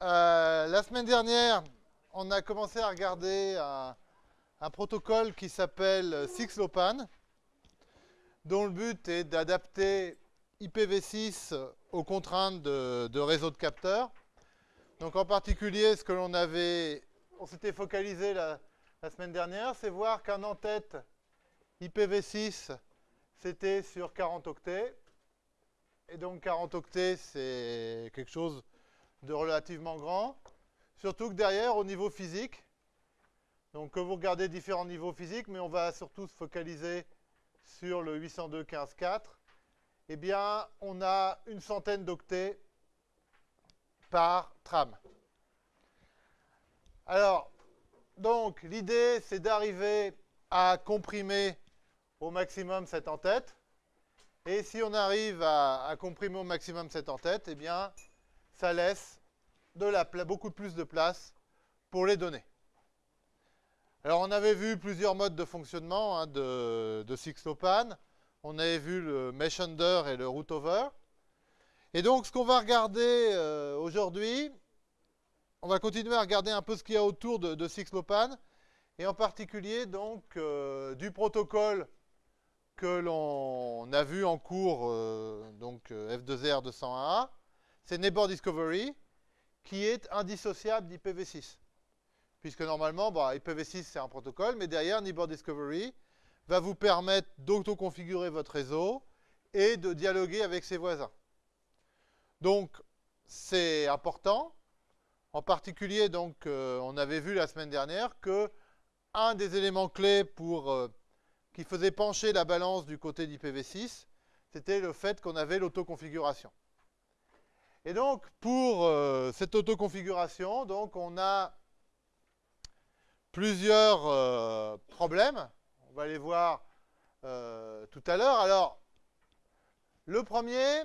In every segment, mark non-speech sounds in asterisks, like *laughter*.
euh, la semaine dernière, on a commencé à regarder un, protocole qui s'appelle SixLopan, dont le but est d'adapter IPv6 aux contraintes de, de réseau de capteurs. Donc en particulier, ce que l'on avait, on s'était focalisé la, la semaine dernière, c'est voir qu'un en-tête IPv6, c'était sur 40 octets. Et donc 40 octets, c'est quelque chose de relativement grand. Surtout que derrière, au niveau physique, donc que vous regardez différents niveaux physiques, mais on va surtout se focaliser sur le 802.15.4, eh bien, on a une centaine d'octets par tram. Alors, donc, l'idée, c'est d'arriver à comprimer au maximum cette en-tête. Et si on arrive à, à, comprimer au maximum cette en-tête, eh bien, ça laisse beaucoup plus de place pour les données. Alors, on avait vu plusieurs modes de fonctionnement hein, de, Sixlopan. On avait vu le mesh under et le root over. Et donc, ce qu'on va regarder euh, aujourd'hui, on va continuer à regarder un peu ce qu'il y a autour de, de Sixlopan, et en particulier donc euh, du protocole que l'on a vu en cours, euh, donc F2R 201A, c'est Neighbor Discovery, qui est indissociable d'IPv6. Puisque normalement, bah, IPv6 c'est un protocole, mais derrière Neighbor Discovery va vous permettre d'auto-configurer votre réseau et de dialoguer avec ses voisins. Donc, c'est important. En particulier, donc, euh, on avait vu la semaine dernière que un des éléments clés pour, euh, qui faisait pencher la balance du côté d'IPv6, c'était le fait qu'on avait l'autoconfiguration. Et donc, pour euh, cette autoconfiguration, on a plusieurs euh, problèmes. On va les voir euh, tout à l'heure. Alors, le premier,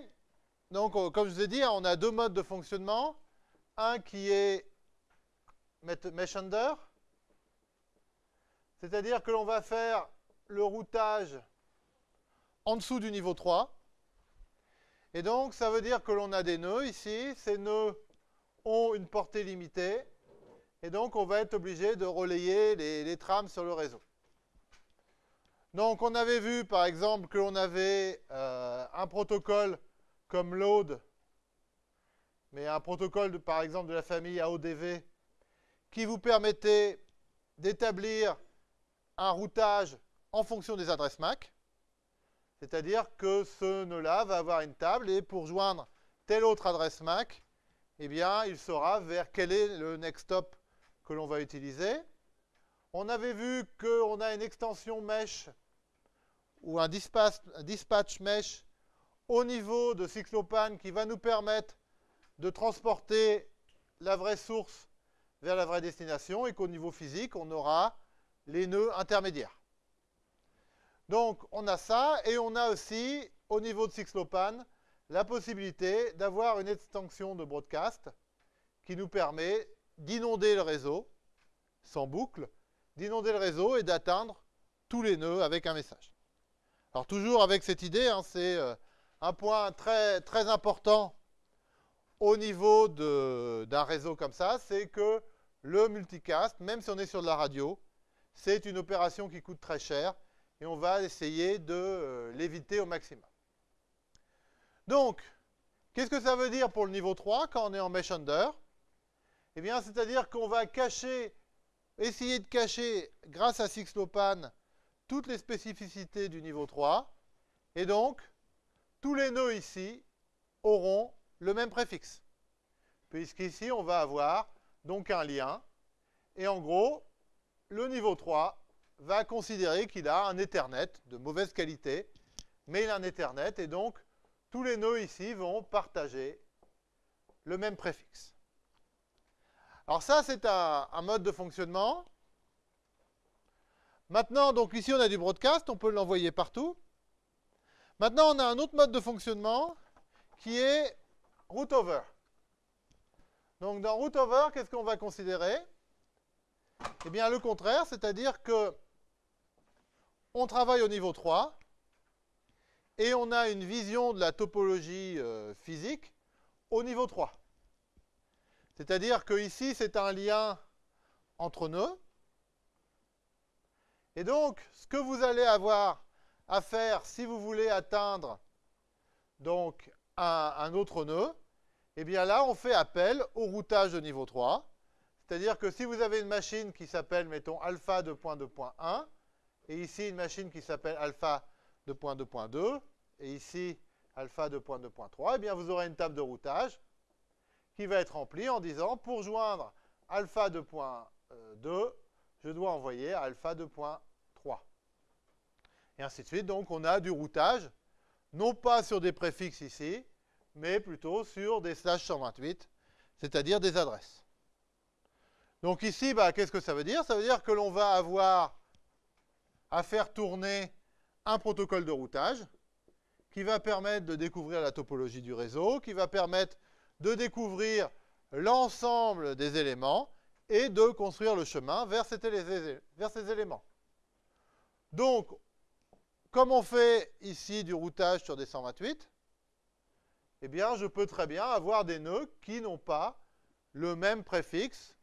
donc, comme je vous ai dit, on a deux modes de fonctionnement. Un qui est mesh under, c'est-à-dire que l'on va faire le routage en dessous du niveau 3. Et donc, ça veut dire que l'on a des nœuds ici. Ces nœuds ont une portée limitée. Et donc, on va être obligé de relayer les, trames sur le réseau. Donc, on avait vu, par exemple, que l'on avait euh, un protocole comme load, mais un protocole, par exemple, de la famille AODV, qui vous permettait d'établir un routage en fonction des adresses MAC. C'est-à-dire que ce nœud-là va avoir une table et pour joindre telle autre adresse MAC, eh bien, il saura vers quel est le next stop que l'on va utiliser. On avait vu qu'on a une extension mesh ou un dispatch, mesh au niveau de Sixlopan qui va nous permettre de transporter la vraie source vers la vraie destination et qu'au niveau physique, on aura les nœuds intermédiaires. Donc, on a ça et on a aussi, au niveau de Sixlopan, la possibilité d'avoir une extension de broadcast qui nous permet d'inonder le réseau, sans boucle, d'inonder le réseau et d'atteindre tous les nœuds avec un message. Alors toujours avec cette idée, hein, c'est euh, un point très, très important au niveau d'un réseau comme ça, c'est que le multicast, même si on est sur de la radio, c'est une opération qui coûte très cher et on va essayer de euh, l'éviter au maximum. Donc, qu'est-ce que ça veut dire pour le niveau 3 quand on est en mesh under? Eh bien, c'est-à-dire qu'on va cacher, essayer de cacher, grâce à Sixlopan, toutes les spécificités du niveau 3. Et donc, tous les nœuds ici auront le même préfixe. Puisqu'ici, on va avoir donc un lien. Et en gros, le niveau 3 va considérer qu'il a un Ethernet de mauvaise qualité, mais il a un Ethernet, et donc tous les nœuds ici vont partager le même préfixe. Alors ça, c'est un, mode de fonctionnement. Maintenant, donc ici, on a du broadcast, on peut l'envoyer partout. Maintenant, on a un autre mode de fonctionnement qui est root over. Donc dans root over, qu'est-ce qu'on va considérer? Eh bien, le contraire, c'est-à-dire que on travaille au niveau 3 et on a une vision de la topologie euh, physique au niveau 3. C'est-à-dire que ici, c'est un lien entre nœuds. Et donc, ce que vous allez avoir à faire si vous voulez atteindre donc un, autre nœud, eh bien là, on fait appel au routage de niveau 3. C'est-à-dire que si vous avez une machine qui s'appelle, mettons, alpha 2.2.1, et ici une machine qui s'appelle alpha 2.2.2, et ici alpha 2.2.3, eh bien vous aurez une table de routage qui va être remplie en disant, pour joindre alpha 2.2, je dois envoyer alpha 2.3. Et ainsi de suite. Donc on a du routage, non pas sur des préfixes ici, mais plutôt sur des slash 128, c'est-à-dire des adresses. Donc ici, bah, qu'est-ce que ça veut dire? Ça veut dire que l'on va avoir à faire tourner un protocole de routage qui va permettre de découvrir la topologie du réseau, qui va permettre de découvrir l'ensemble des éléments et de construire le chemin vers, ces éléments. Donc, comme on fait ici du routage sur des 128, eh bien, je peux très bien avoir des nœuds qui n'ont pas le même préfixe,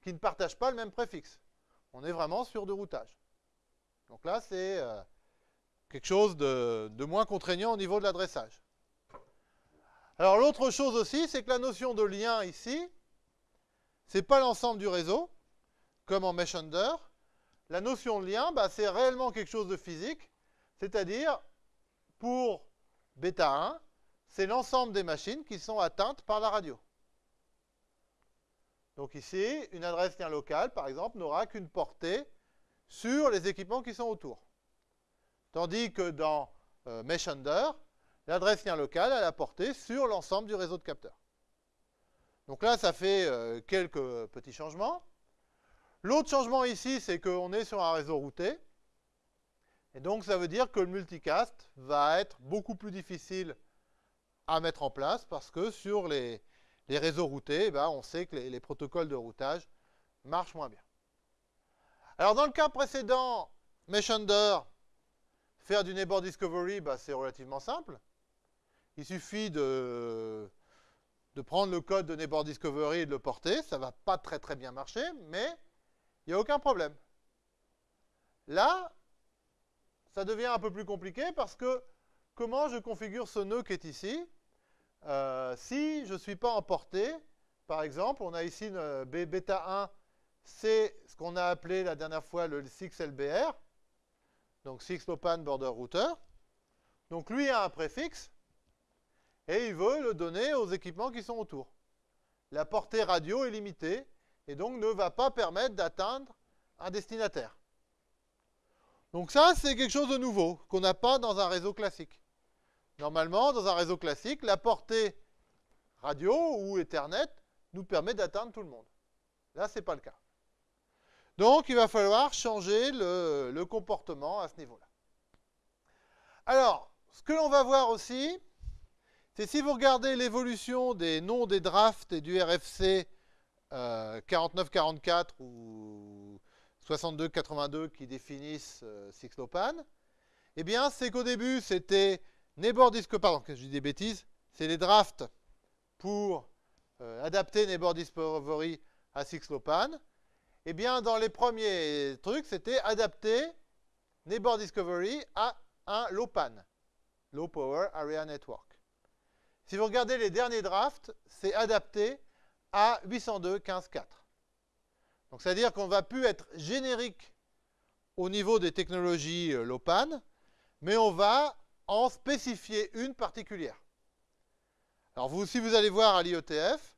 qui ne partagent pas le même préfixe. On est vraiment sur du routage. Donc là, c'est euh, quelque chose de, moins contraignant au niveau de l'adressage. Alors l'autre chose aussi, c'est que la notion de lien ici, ce n'est pas l'ensemble du réseau, comme en Mesh Under. La notion de lien, bah, c'est réellement quelque chose de physique, c'est-à-dire, pour bêta 1, c'est l'ensemble des machines qui sont atteintes par la radio. Donc ici, une adresse lien locale, par exemple, n'aura qu'une portée sur les équipements qui sont autour. Tandis que dans euh, Mesh Under, l'adresse lien locale a la portée sur l'ensemble du réseau de capteurs. Donc là, ça fait euh, quelques petits changements. L'autre changement ici, c'est qu'on est sur un réseau routé. Et donc, ça veut dire que le multicast va être beaucoup plus difficile à mettre en place parce que sur les, réseaux routés, eh ben, on sait que les, protocoles de routage marchent moins bien. Alors dans le cas précédent, Mesh Under, faire du neighbor discovery, bah, c'est relativement simple. Il suffit de, de prendre le code de neighbor discovery et de le porter. Ça ne va pas très très bien marcher, mais il n'y a aucun problème. Là, ça devient un peu plus compliqué parce que comment je configure ce nœud qui est ici? Euh, si je ne suis pas emporté, par exemple, on a ici une euh, bêta 1, c'est ce qu'on a appelé la dernière fois le 6LBR, donc 6 Lopan Border Router. Donc lui a un préfixe, et il veut le donner aux équipements qui sont autour. La portée radio est limitée, et donc ne va pas permettre d'atteindre un destinataire. Donc ça, c'est quelque chose de nouveau, qu'on n'a pas dans un réseau classique. Normalement, dans un réseau classique, la portée radio ou Ethernet nous permet d'atteindre tout le monde. Là, ce n'est pas le cas. Donc, il va falloir changer le, comportement à ce niveau-là. Alors, ce que l'on va voir aussi, c'est si vous regardez l'évolution des noms des drafts et du RFC 4944 euh, ou 6282 qui définissent euh, Sixlopan, eh bien, c'est qu'au début, c'était Neighbor Discovery, pardon, je dis des bêtises, c'est les drafts pour euh, adapter Neighbor Discovery à Sixlopan. Eh bien, dans les premiers trucs, c'était adapter Neighbor Discovery à un LOPAN, Low Power Area Network. Si vous regardez les derniers drafts, c'est adapté à 802.15.4. Donc, c'est-à-dire qu'on va plus être générique au niveau des technologies euh, LOPAN, mais on va en spécifier une particulière. Alors vous, si vous allez voir à l'IETF,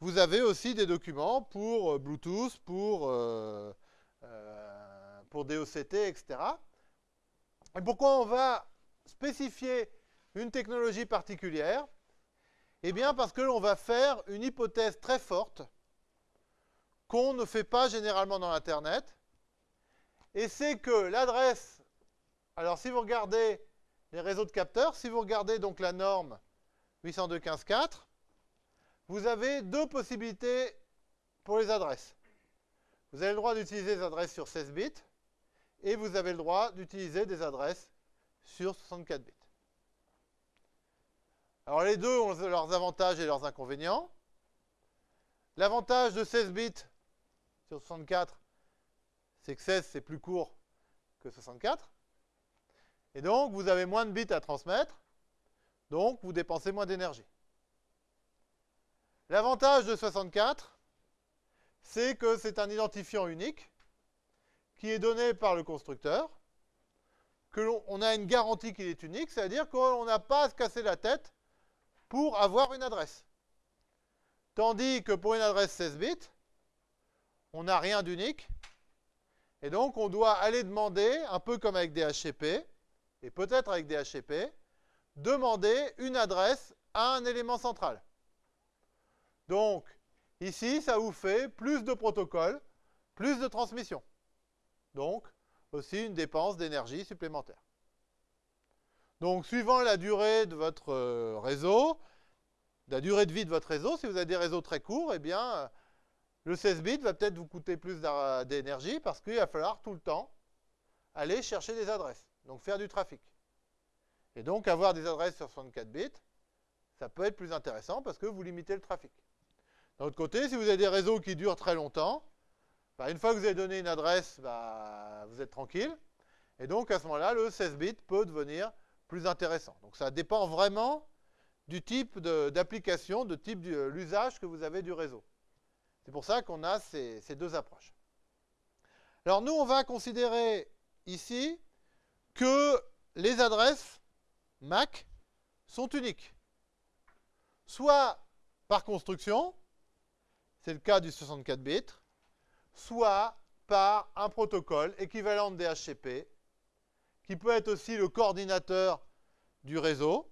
vous avez aussi des documents pour euh, Bluetooth, pour, euh, euh, pour DOCT, etc. Et pourquoi on va spécifier une technologie particulière? Eh bien parce que l'on va faire une hypothèse très forte qu'on ne fait pas généralement dans l'Internet. Et c'est que l'adresse, alors si vous regardez les réseaux de capteurs, si vous regardez donc la norme 802.15.4, vous avez deux possibilités pour les adresses. Vous avez le droit d'utiliser des adresses sur 16 bits et vous avez le droit d'utiliser des adresses sur 64 bits. Alors les deux ont leurs avantages et leurs inconvénients. L'avantage de 16 bits sur 64, c'est que 16, c'est plus court que 64. Et donc, vous avez moins de bits à transmettre, donc vous dépensez moins d'énergie. L'avantage de 64, c'est que c'est un identifiant unique qui est donné par le constructeur, que l'on a une garantie qu'il est unique, c'est-à-dire qu'on n'a pas à se casser la tête pour avoir une adresse. Tandis que pour une adresse 16 bits, on n'a rien d'unique. Et donc, on doit aller demander, un peu comme avec des HCP, et peut-être avec des HCP, demander une adresse à un élément central. Donc, ici, ça vous fait plus de protocoles, plus de transmission. Donc, aussi une dépense d'énergie supplémentaire. Donc, suivant la durée de votre euh, réseau, la durée de vie de votre réseau, si vous avez des réseaux très courts, eh bien, le 16 bits va peut-être vous coûter plus d'énergie parce qu'il va falloir tout le temps aller chercher des adresses, donc faire du trafic. Et donc, avoir des adresses sur 64 bits, ça peut être plus intéressant parce que vous limitez le trafic. D'un autre côté, si vous avez des réseaux qui durent très longtemps, bah, une fois que vous avez donné une adresse, bah, vous êtes tranquille. Et donc, à ce moment-là, le 16 bits peut devenir plus intéressant. Donc, ça dépend vraiment du type d'application, de, type de euh, l'usage que vous avez du réseau. C'est pour ça qu'on a ces, ces deux approches. Alors, nous, on va considérer ici que les adresses MAC sont uniques. Soit par construction, c'est le cas du 64 bits, soit par un protocole équivalent de DHCP, qui peut être aussi le coordinateur du réseau,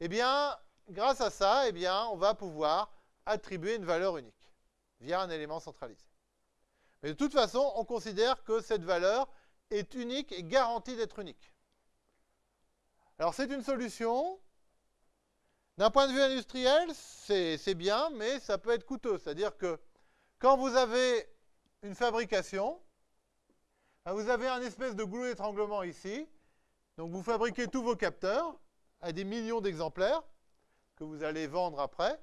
eh bien, grâce à ça, eh bien, on va pouvoir attribuer une valeur unique via un élément centralisé. Mais de toute façon, on considère que cette valeur est unique et garantie d'être unique. Alors c'est une solution. D'un point de vue industriel, c'est bien, mais ça peut être coûteux. C'est-à-dire que quand vous avez une fabrication, ben, vous avez un espèce de goulot d'étranglement ici. Donc vous fabriquez tous vos capteurs à des millions d'exemplaires que vous allez vendre après.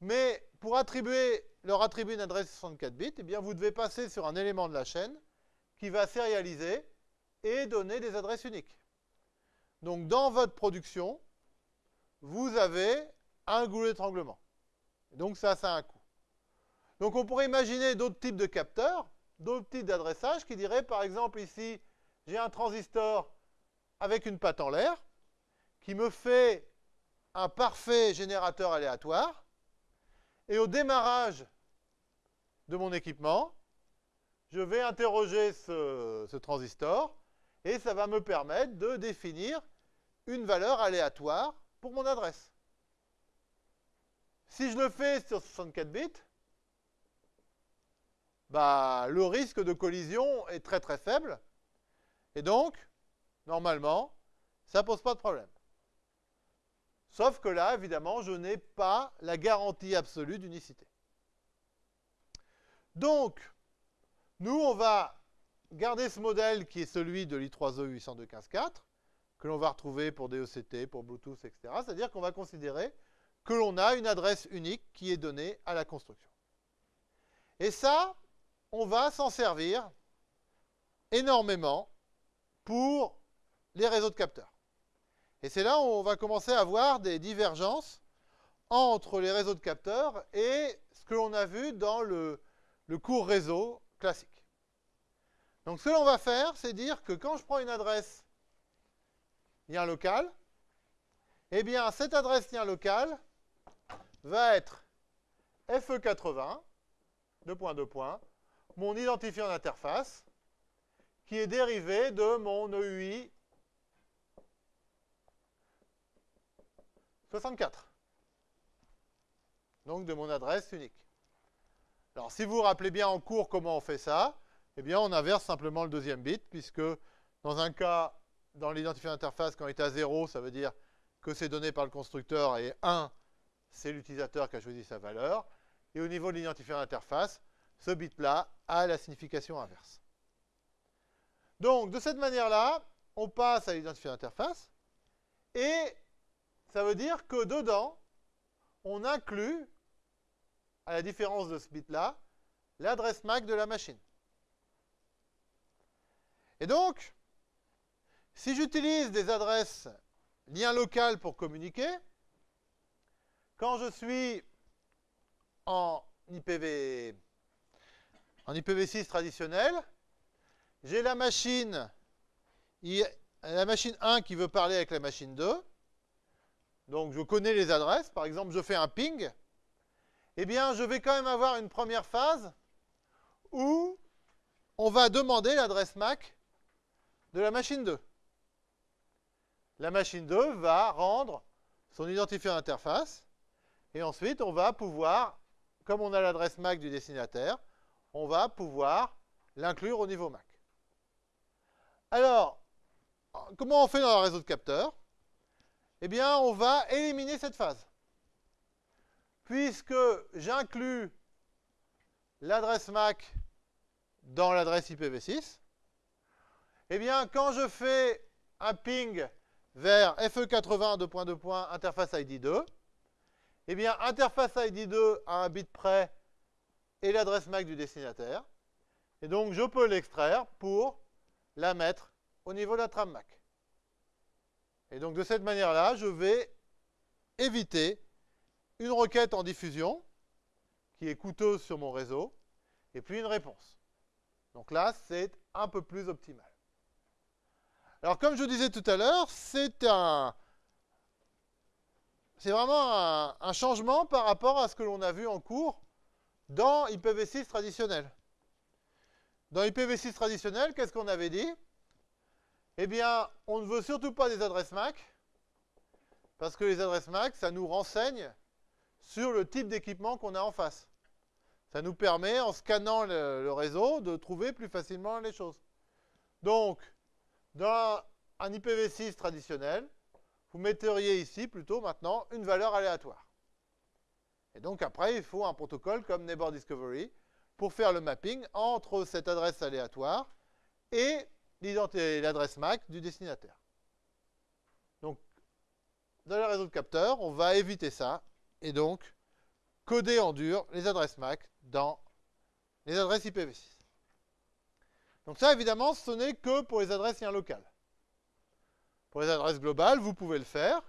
Mais pour attribuer, leur attribuer une adresse 64 bits, eh bien vous devez passer sur un élément de la chaîne qui va sérialiser et donner des adresses uniques. Donc dans votre production, vous avez un goulot d'étranglement. Donc ça, ça a un coût. Donc on pourrait imaginer d'autres types de capteurs, d'autres types d'adressage qui diraient par exemple ici, j'ai un transistor avec une patte en l'air qui me fait un parfait générateur aléatoire et au démarrage de mon équipement, je vais interroger ce, ce transistor et ça va me permettre de définir une valeur aléatoire pour mon adresse. Si je le fais sur 64 bits, bah, le risque de collision est très très faible. Et donc, normalement, ça ne pose pas de problème. Sauf que là, évidemment, je n'ai pas la garantie absolue d'unicité. Donc, nous, on va garder ce modèle qui est celui de l'i3e 802.15.4, que l'on va retrouver pour DECT, pour Bluetooth, etc. C'est-à-dire qu'on va considérer que l'on a une adresse unique qui est donnée à la construction. Et ça, on va s'en servir énormément pour les réseaux de capteurs. Et c'est là où on va commencer à voir des divergences entre les réseaux de capteurs et ce que l'on a vu dans le, le cours réseau classique. Donc ce que l'on va faire, c'est dire que quand je prends une adresse lien local, eh bien cette adresse lien local va être FE80, deux points, deux points, mon identifiant d'interface, qui est dérivé de mon EUI 64. Donc de mon adresse unique. Alors si vous vous rappelez bien en cours comment on fait ça, eh bien on inverse simplement le deuxième bit, puisque dans un cas, dans l'identifiant d'interface, quand il est à 0, ça veut dire que c'est donné par le constructeur, et 1, c'est l'utilisateur qui a choisi sa valeur. Et au niveau de l'identifiant d'interface, ce bit-là a la signification inverse. Donc, de cette manière-là, on passe à l'identifiant d'interface, et ça veut dire que dedans, on inclut à la différence de ce bit-là, l'adresse MAC de la machine. Et donc, si j'utilise des adresses lien local pour communiquer, quand je suis en IPv, en IPv6 traditionnel, j'ai la machine, la machine 1 qui veut parler avec la machine 2. Donc je connais les adresses. Par exemple, je fais un ping. Eh bien, je vais quand même avoir une première phase où on va demander l'adresse MAC de la machine 2. La machine 2 va rendre son identifiant interface et ensuite on va pouvoir, comme on a l'adresse MAC du destinataire, on va pouvoir l'inclure au niveau MAC. Alors, comment on fait dans un réseau de capteurs? Eh bien, on va éliminer cette phase. Puisque j'inclus l'adresse MAC dans l'adresse IPv6, eh bien, quand je fais un ping vers FE80 2.2. interface ID 2, eh bien, interface ID 2 a un bit près et l'adresse MAC du destinataire. Et donc, je peux l'extraire pour la mettre au niveau de la trame MAC. Et donc, de cette manière-là, je vais éviter une requête en diffusion qui est coûteuse sur mon réseau, et puis une réponse. Donc là, c'est un peu plus optimal. Alors, comme je disais tout à l'heure, c'est un... C'est vraiment un, un, changement par rapport à ce que l'on a vu en cours dans IPv6 traditionnel. Dans IPv6 traditionnel, qu'est-ce qu'on avait dit? Eh bien, on ne veut surtout pas des adresses MAC, parce que les adresses MAC, ça nous renseigne sur le type d'équipement qu'on a en face. Ça nous permet, en scannant le, le réseau, de trouver plus facilement les choses. Donc, dans un IPv6 traditionnel, vous metteriez ici plutôt maintenant une valeur aléatoire. Et donc après, il faut un protocole comme Neighbor Discovery pour faire le mapping entre cette adresse aléatoire et l'adresse MAC du destinataire. Donc, dans le réseau de capteurs, on va éviter ça et donc coder en dur les adresses MAC dans les adresses IPv6. Donc ça, évidemment, ce n'est que pour les adresses liens locales. Pour les adresses globales, vous pouvez le faire,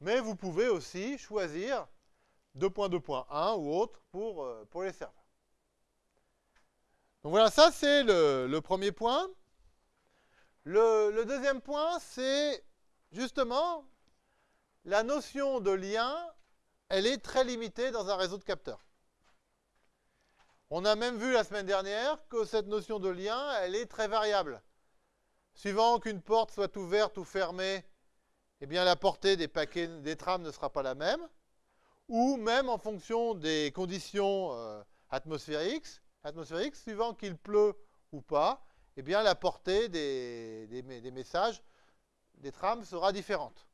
mais vous pouvez aussi choisir 2.2.1 ou autre pour, euh, pour les serveurs. Donc voilà, ça c'est le, premier point. Le, le deuxième point, c'est justement la notion de lien, elle est très limitée dans un réseau de capteurs. On a même vu la semaine dernière que cette notion de lien, elle est très variable. Suivant qu'une porte soit ouverte ou fermée, eh bien la portée des paquets des trames ne sera pas la même. Ou même en fonction des conditions euh, atmosphériques, suivant qu'il pleut ou pas, eh bien la portée des, des messages des trames sera différente.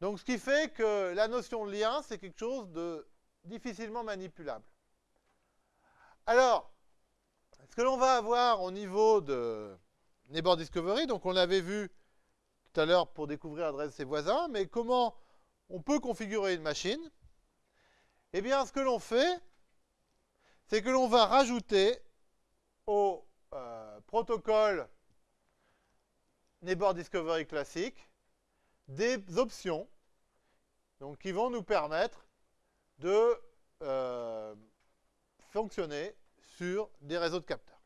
Donc ce qui fait que la notion de lien, c'est quelque chose de difficilement manipulable. Alors, ce que l'on va avoir au niveau de Neighbor Discovery, donc on l'avait vu tout à l'heure pour découvrir l'adresse de ses voisins, mais comment on peut configurer une machine Eh bien, ce que l'on fait, c'est que l'on va rajouter au euh, protocole Neighbor Discovery classique des options qui vont nous permettre de euh, fonctionner sur des réseaux de capteurs.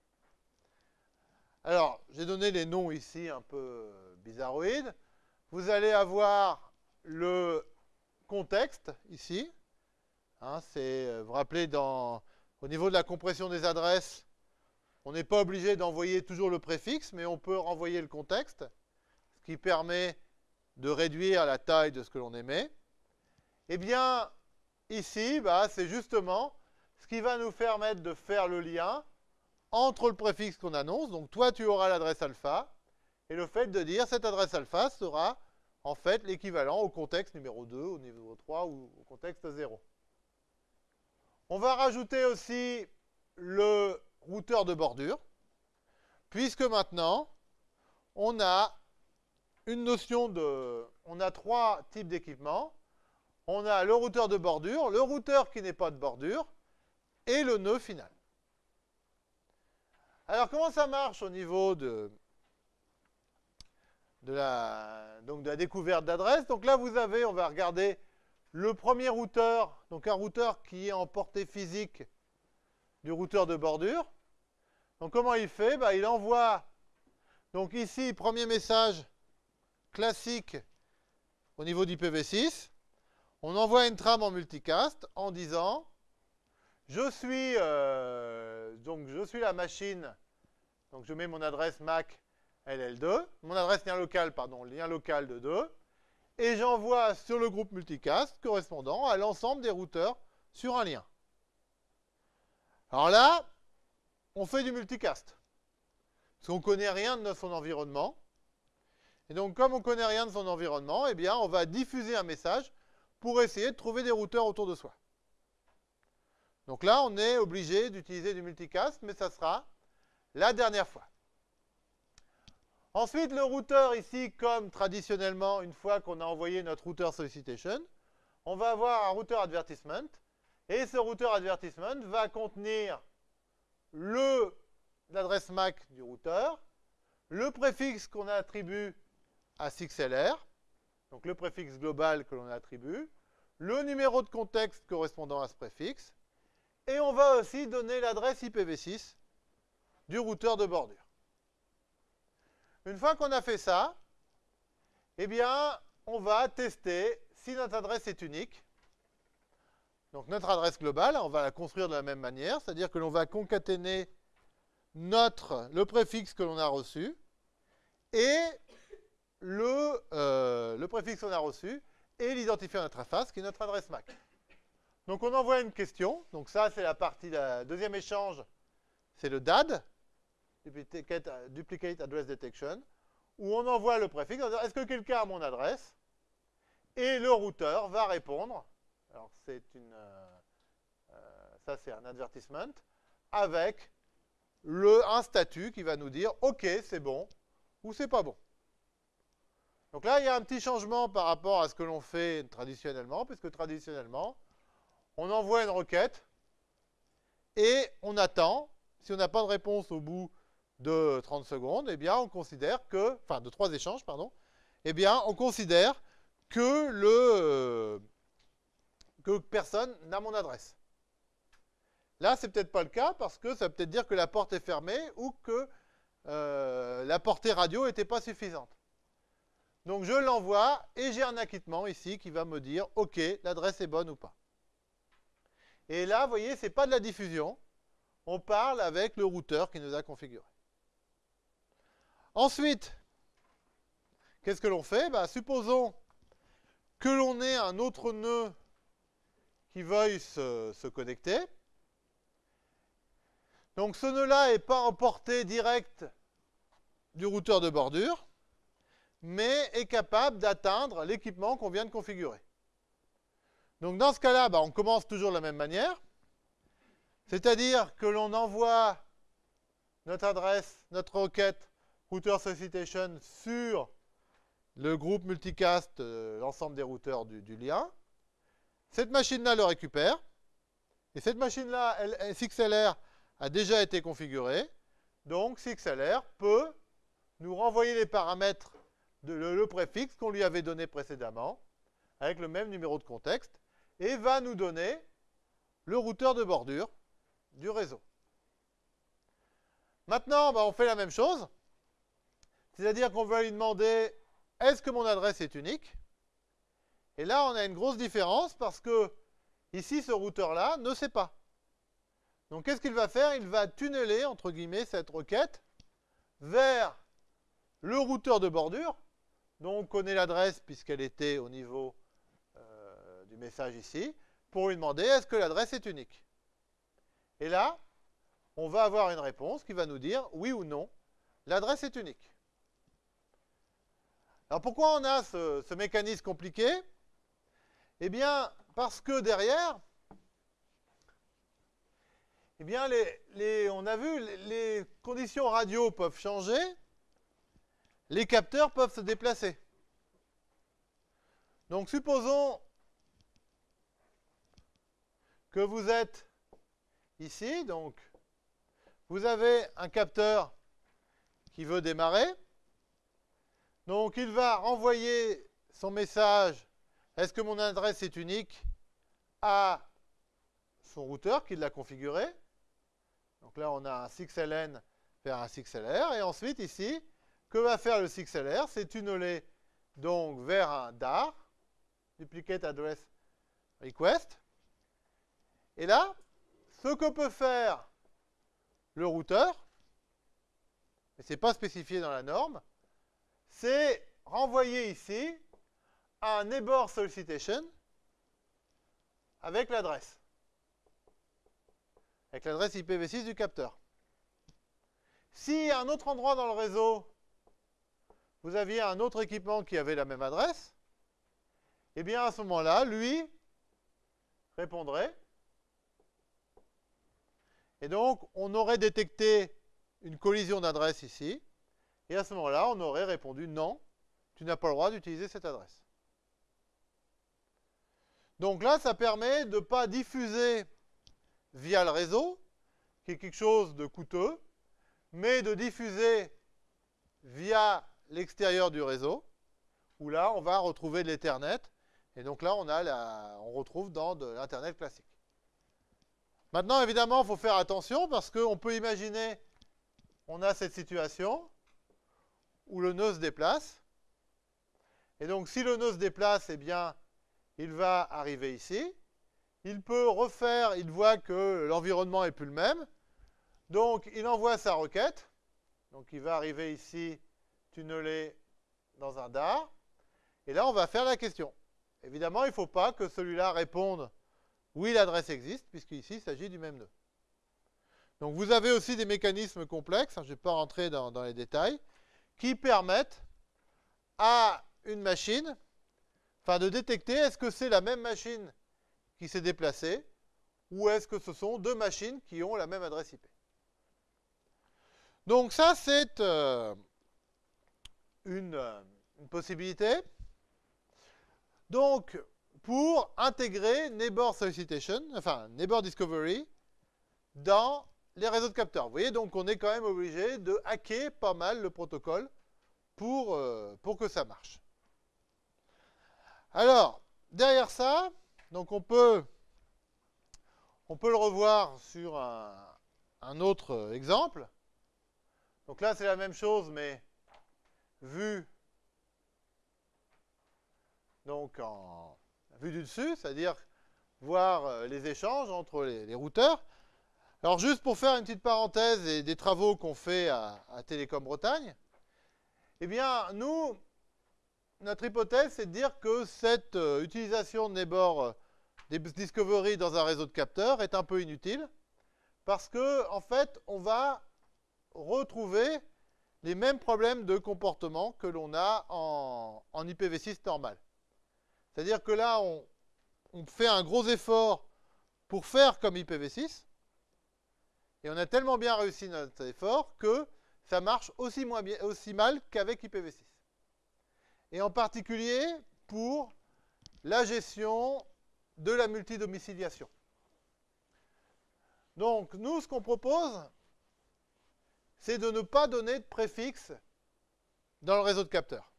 Alors, j'ai donné les noms ici un peu bizarroïdes. Vous allez avoir le contexte ici. Hein, c'est, euh, vous vous rappelez, dans, au niveau de la compression des adresses, on n'est pas obligé d'envoyer toujours le préfixe, mais on peut renvoyer le contexte, ce qui permet de réduire la taille de ce que l'on émet. Eh bien, ici, bah, c'est justement ce qui va nous permettre de faire le lien entre le préfixe qu'on annonce, donc toi tu auras l'adresse alpha, et le fait de dire cette adresse alpha sera en fait l'équivalent au contexte numéro 2, au niveau 3 ou au contexte 0. On va rajouter aussi le routeur de bordure, puisque maintenant on a une notion de... On a trois types d'équipements. on a le routeur de bordure, le routeur qui n'est pas de bordure, et le nœud final. Alors comment ça marche au niveau de, la, donc de la découverte d'adresse? Donc là vous avez, on va regarder le premier routeur, donc un routeur qui est en portée physique du routeur de bordure. Donc comment il fait? Bah, Il envoie, donc ici, premier message classique au niveau d'IPv6. On envoie une trame en multicast en disant je suis, euh, donc je suis la machine, donc je mets mon adresse MAC LL2, mon adresse lien local, pardon, lien local de 2, et j'envoie sur le groupe multicast correspondant à l'ensemble des routeurs sur un lien. Alors là, on fait du multicast. Parce qu'on ne connaît rien de son environnement. Et donc, comme on ne connaît rien de son environnement, eh bien, on va diffuser un message pour essayer de trouver des routeurs autour de soi. Donc là, on est obligé d'utiliser du multicast, mais ça sera la dernière fois. Ensuite, le routeur ici, comme traditionnellement, une fois qu'on a envoyé notre routeur solicitation, on va avoir un routeur advertisement. Et ce routeur advertisement va contenir l'adresse MAC du routeur, le préfixe qu'on attribue à 6LR, donc le préfixe global que l'on attribue, le numéro de contexte correspondant à ce préfixe, et on va aussi donner l'adresse IPv6 du routeur de bordure. Une fois qu'on a fait ça, eh bien, on va tester si notre adresse est unique. Donc notre adresse globale, on va la construire de la même manière, c'est-à-dire que l'on va concaténer notre, le préfixe que l'on a reçu et le, euh, le préfixe qu'on a reçu et l'identifiant d'interface qui est notre adresse MAC. Donc on envoie une question. Donc ça, c'est la partie, la deuxième échange, c'est le DAD, Duplicate, Address Detection, où on envoie le préfixe, est-ce que quelqu'un a mon adresse? Et le routeur va répondre, alors c'est une, euh, euh, ça c'est un advertisement, avec le, un statut qui va nous dire, ok, c'est bon, ou c'est pas bon. Donc là, il y a un petit changement par rapport à ce que l'on fait traditionnellement, puisque traditionnellement, on envoie une requête et on attend. Si on n'a pas de réponse au bout de 30 secondes, eh bien, on considère que, enfin, de trois échanges, pardon, eh bien, on considère que que personne n'a mon adresse. Là, c'est peut-être pas le cas parce que ça peut-être dire que la porte est fermée ou que euh, la portée radio n'était pas suffisante. Donc je l'envoie et j'ai un acquittement ici qui va me dire OK, l'adresse est bonne ou pas. Et là, vous voyez, ce n'est pas de la diffusion. On parle avec le routeur qui nous a configuré. Ensuite, qu'est-ce que l'on fait? Bah, Supposons que l'on ait un autre nœud qui veuille se, se connecter. Donc ce nœud-là n'est pas en portée directe du routeur de bordure mais est capable d'atteindre l'équipement qu'on vient de configurer. Donc dans ce cas-là, bah, on commence toujours de la même manière. C'est-à-dire que l'on envoie notre adresse, notre requête router solicitation sur le groupe multicast, euh, l'ensemble des routeurs du, lien. Cette machine-là le récupère. Et cette machine-là, 6LR, a déjà été configurée. Donc 6LR peut nous renvoyer les paramètres le, préfixe qu'on lui avait donné précédemment, avec le même numéro de contexte, et va nous donner le routeur de bordure du réseau. Maintenant, bah, on fait la même chose, c'est-à-dire qu'on va lui demander est-ce que mon adresse est unique? Et là, on a une grosse différence parce que ici, ce routeur-là ne sait pas. Donc, qu'est-ce qu'il va faire? Il va tunneler, entre guillemets, cette requête vers le routeur de bordure donc on connaît l'adresse puisqu'elle était au niveau message ici, pour lui demander est-ce que l'adresse est unique? Et là, on va avoir une réponse qui va nous dire oui ou non, l'adresse est unique. Alors pourquoi on a ce, mécanisme compliqué? Eh bien, parce que derrière, eh bien, on a vu, les conditions radio peuvent changer, les capteurs peuvent se déplacer. Donc supposons que vous êtes ici, donc vous avez un capteur qui veut démarrer. Donc il va renvoyer son message est-ce que mon adresse est unique à son routeur qui l'a configuré. Donc là, on a un 6LN vers un 6LR. Et ensuite, ici, que va faire le 6LR C'est tunneler donc vers un DAR, Duplicate Address Request. Et là, ce que peut faire le routeur, mais ce n'est pas spécifié dans la norme, c'est renvoyer ici un neighbor solicitation avec l'adresse. Avec l'adresse IPv6 du capteur. Si à un autre endroit dans le réseau, vous aviez un autre équipement qui avait la même adresse, eh bien à ce moment-là, lui répondrait. Et donc, on aurait détecté une collision d'adresse ici. Et à ce moment-là, on aurait répondu non, tu n'as pas le droit d'utiliser cette adresse. Donc là, ça permet de ne pas diffuser via le réseau, qui est quelque chose de coûteux, mais de diffuser via l'extérieur du réseau, où là, on va retrouver de l'Ethernet. Et donc là, on, a on retrouve dans de l'Internet classique. Maintenant, évidemment, il faut faire attention parce qu'on peut imaginer, on a cette situation où le nœud se déplace. Et donc, si le nœud se déplace, eh bien, il va arriver ici. Il peut refaire, il voit que l'environnement n'est plus le même. Donc, il envoie sa requête. Donc, il va arriver ici, tunneler dans un DAR. Et là, on va faire la question. Évidemment, il ne faut pas que celui-là réponde oui, l'adresse existe, puisqu'ici, il s'agit du même nœud. Donc, vous avez aussi des mécanismes complexes, hein, je ne vais pas rentrer dans, les détails, qui permettent à une machine, enfin de détecter est-ce que c'est la même machine qui s'est déplacée, ou est-ce que ce sont deux machines qui ont la même adresse IP. Donc ça, c'est euh, une, une, possibilité. Donc, pour intégrer Neighbor Solicitation, enfin Neighbor Discovery, dans les réseaux de capteurs. Vous voyez, donc on est quand même obligé de hacker pas mal le protocole pour, euh, pour que ça marche. Alors, derrière ça, donc on peut, on peut le revoir sur un, un autre exemple. Donc là, c'est la même chose, mais vu donc en vue du dessus, c'est-à-dire voir euh, les échanges entre les, routeurs. Alors juste pour faire une petite parenthèse et des travaux qu'on fait à, Télécom Bretagne, eh bien nous, notre hypothèse, c'est de dire que cette euh, utilisation de Neighbor euh, Discovery dans un réseau de capteurs est un peu inutile parce que en fait, on va retrouver les mêmes problèmes de comportement que l'on a en, en IPv6 normal. C'est-à-dire que là, on, fait un gros effort pour faire comme IPv6, et on a tellement bien réussi notre effort que ça marche aussi, aussi mal qu'avec IPv6. Et en particulier pour la gestion de la multidomiciliation. Donc, nous, ce qu'on propose, c'est de ne pas donner de préfixe dans le réseau de capteurs.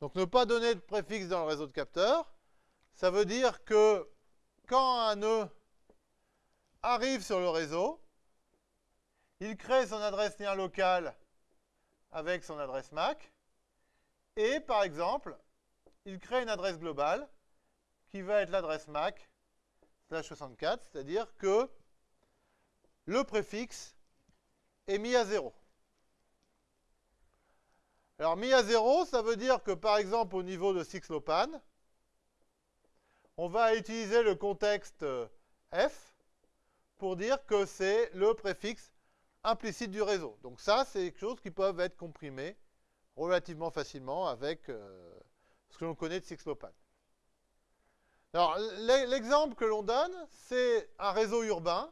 Donc, ne pas donner de préfixe dans le réseau de capteurs, ça veut dire que quand un nœud arrive sur le réseau, il crée son adresse lien locale avec son adresse MAC, et par exemple, il crée une adresse globale qui va être l'adresse MAC slash 64, c'est-à-dire que le préfixe est mis à 0. Alors mis à 0, ça veut dire que par exemple au niveau de 6LoWPAN, on va utiliser le contexte euh, F pour dire que c'est le préfixe implicite du réseau. Donc ça, c'est quelque chose qui peuvent être comprimés relativement facilement avec euh, ce que l'on connaît de 6LoWPAN. Alors, l'exemple que l'on donne, c'est un réseau urbain.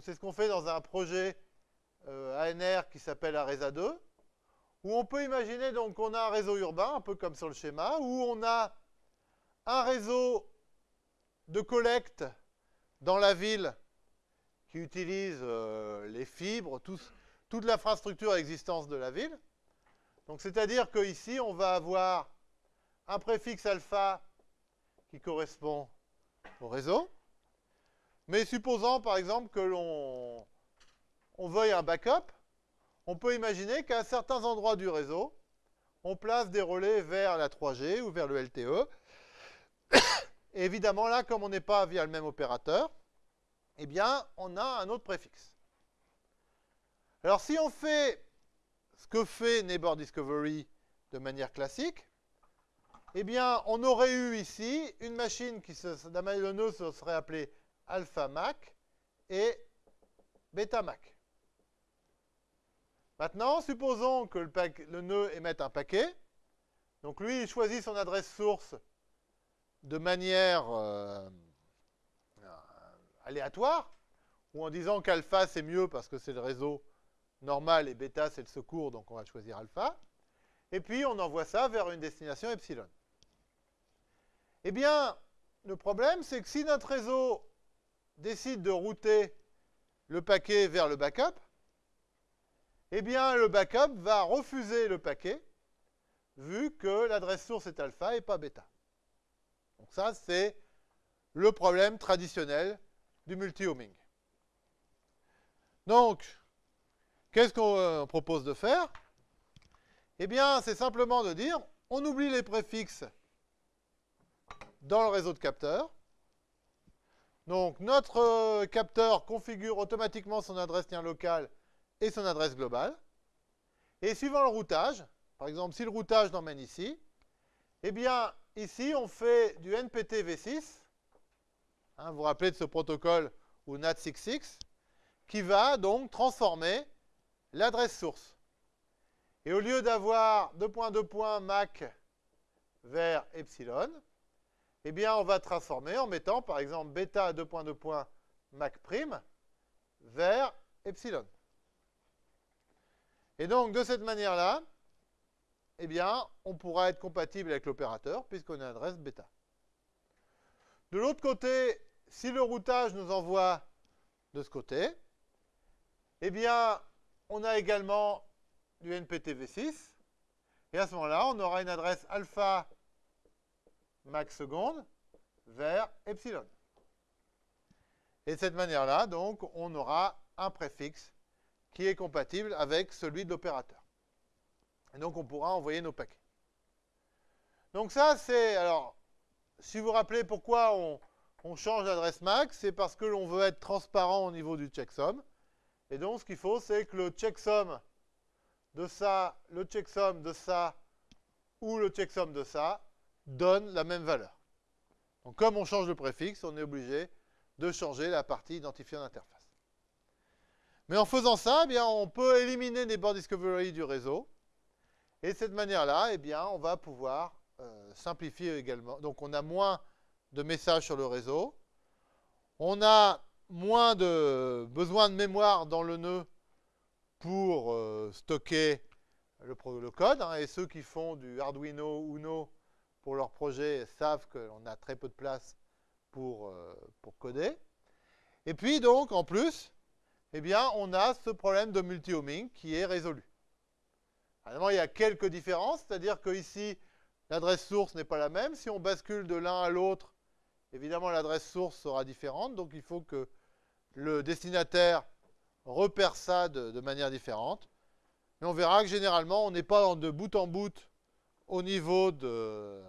C'est ce qu'on fait dans un projet euh, ANR qui s'appelle ARESA 2, où on peut imaginer donc qu'on a un réseau urbain, un peu comme sur le schéma, où on a un réseau de collecte dans la ville qui utilise euh, les fibres, toute l'infrastructure existence de la ville. Donc c'est-à-dire qu'ici, on va avoir un préfixe alpha qui correspond au réseau. Mais supposons par exemple que l'on on veuille un backup, on peut imaginer qu'à certains endroits du réseau, on place des relais vers la 3G ou vers le LTE. *coughs* Évidemment, là, comme on n'est pas via le même opérateur, eh bien, on a un autre préfixe. Alors, si on fait ce que fait Neighbor Discovery de manière classique, eh bien, on aurait eu ici une machine qui, nœud se serait appelée alpha Mac et beta Mac. Maintenant, supposons que le, nœud émette un paquet. Donc lui, il choisit son adresse source de manière euh, aléatoire, ou en disant qu'alpha c'est mieux parce que c'est le réseau normal et bêta c'est le secours, donc on va choisir alpha. Et puis on envoie ça vers une destination epsilon. Eh bien, le problème c'est que si notre réseau décide de router le paquet vers le backup, eh bien le backup va refuser le paquet vu que l'adresse source est alpha et pas bêta. Donc ça, c'est le problème traditionnel du multi-homing. Donc, qu'est-ce qu'on euh, propose de faire? Eh bien, c'est simplement de dire, on oublie les préfixes dans le réseau de capteurs. Donc, notre euh, capteur configure automatiquement son adresse lien local et son adresse globale. Et suivant le routage, par exemple, si le routage l'emmène ici, eh bien, ici, on fait du NPT V6. Hein, vous vous rappelez de ce protocole ou NAT66 qui va donc transformer l'adresse source. Et au lieu d'avoir 2.2. Mac vers epsilon, eh bien, on va transformer en mettant, par exemple, bêta 2.2. Mac prime vers epsilon. Et donc, de cette manière-là, eh bien, on pourra être compatible avec l'opérateur puisqu'on a adresse bêta. De l'autre côté, si le routage nous envoie de ce côté, eh bien, on a également du NPTv6. Et à ce moment-là, on aura une adresse alpha max seconde vers epsilon. Et de cette manière-là, donc, on aura un préfixe qui est compatible avec celui de l'opérateur. Et donc, on pourra envoyer nos paquets. Donc ça, c'est... Alors, si vous vous rappelez pourquoi on, change l'adresse MAC, c'est parce que l'on veut être transparent au niveau du checksum. Et donc, ce qu'il faut, c'est que le checksum de ça, le checksum de ça, ou le checksum de ça, donne la même valeur. Donc, comme on change le préfixe, on est obligé de changer la partie identifiée d'interface. Mais en faisant ça, eh bien, on peut éliminer les board discovery du réseau. Et de cette manière-là, eh bien, on va pouvoir euh, simplifier également. Donc, on a moins de messages sur le réseau. On a moins de besoin de mémoire dans le nœud pour euh, stocker le, code. Hein. et ceux qui font du Arduino Uno pour leur projet savent qu'on a très peu de place pour, euh, pour coder. Et puis, donc, en plus, eh bien, on a ce problème de multi-homing qui est résolu. Il y a quelques différences, c'est-à-dire que ici, l'adresse source n'est pas la même. Si on bascule de l'un à l'autre, évidemment, l'adresse source sera différente. Donc, il faut que le destinataire repère ça de, manière différente. Mais on verra que généralement, on n'est pas de bout en bout au niveau de,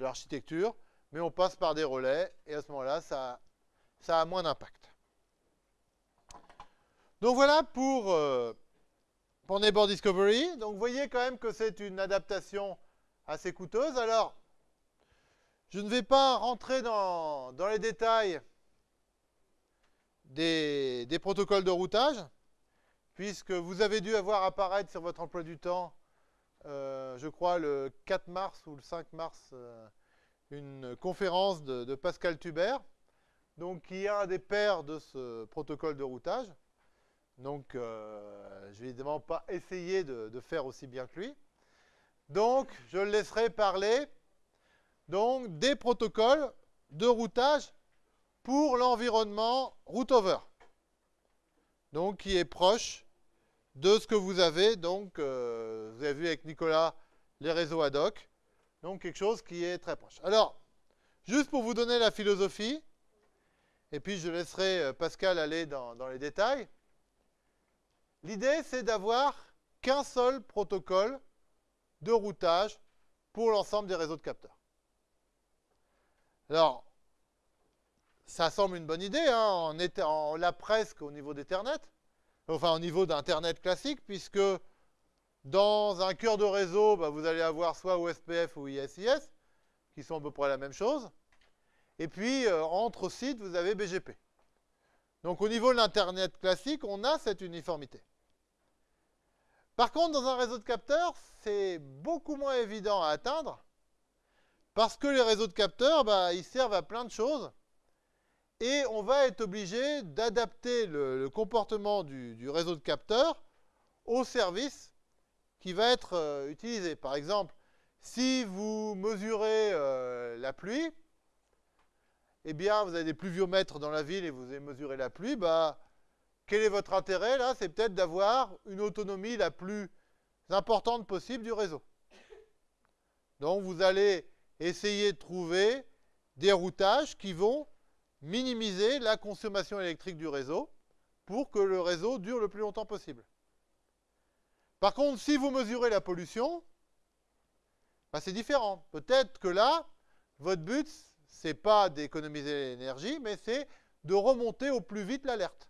l'architecture, mais on passe par des relais, et à ce moment-là, ça a moins d'impact. Donc voilà pour, euh, pour Neighbor Discovery. Donc vous voyez quand même que c'est une adaptation assez coûteuse. Alors, je ne vais pas rentrer dans, les détails des, protocoles de routage, puisque vous avez dû avoir apparaître sur votre emploi du temps, euh, je crois le 4 mars ou le 5 mars, euh, une conférence de, de Pascal Tuber, donc qui est un des pères de ce protocole de routage. Donc, euh, je vais évidemment pas essayer de, faire aussi bien que lui. Donc, je le laisserai parler donc, des protocoles de routage pour l'environnement routover. Donc, qui est proche de ce que vous avez. Donc, euh, vous avez vu avec Nicolas les réseaux ad hoc. Donc, quelque chose qui est très proche. Alors, juste pour vous donner la philosophie, et puis je laisserai euh, Pascal aller dans les détails. L'idée, c'est d'avoir qu'un seul protocole de routage pour l'ensemble des réseaux de capteurs. Alors, ça semble une bonne idée, hein, on, l'a presque au niveau d'Ethernet, enfin au niveau d'Internet classique, puisque dans un cœur de réseau, bah, vous allez avoir soit OSPF ou ISIS, qui sont à peu près la même chose. Et puis, euh, entre sites, vous avez BGP. Donc, au niveau de l'Internet classique, on a cette uniformité. Par contre, dans un réseau de capteurs, c'est beaucoup moins évident à atteindre, parce que les réseaux de capteurs, bah, ils servent à plein de choses, et on va être obligé d'adapter le, comportement du, réseau de capteurs au service qui va être euh, utilisé. Par exemple, si vous mesurez euh, la pluie, eh bien, vous avez des pluviomètres dans la ville et vous avez mesuré la pluie, bah, quel est votre intérêt là C'est peut-être d'avoir une autonomie la plus importante possible du réseau. Donc vous allez essayer de trouver des routages qui vont minimiser la consommation électrique du réseau pour que le réseau dure le plus longtemps possible. Par contre, si vous mesurez la pollution, bah, c'est différent. Peut-être que là, votre but, ce n'est pas d'économiser l'énergie, mais c'est de remonter au plus vite l'alerte.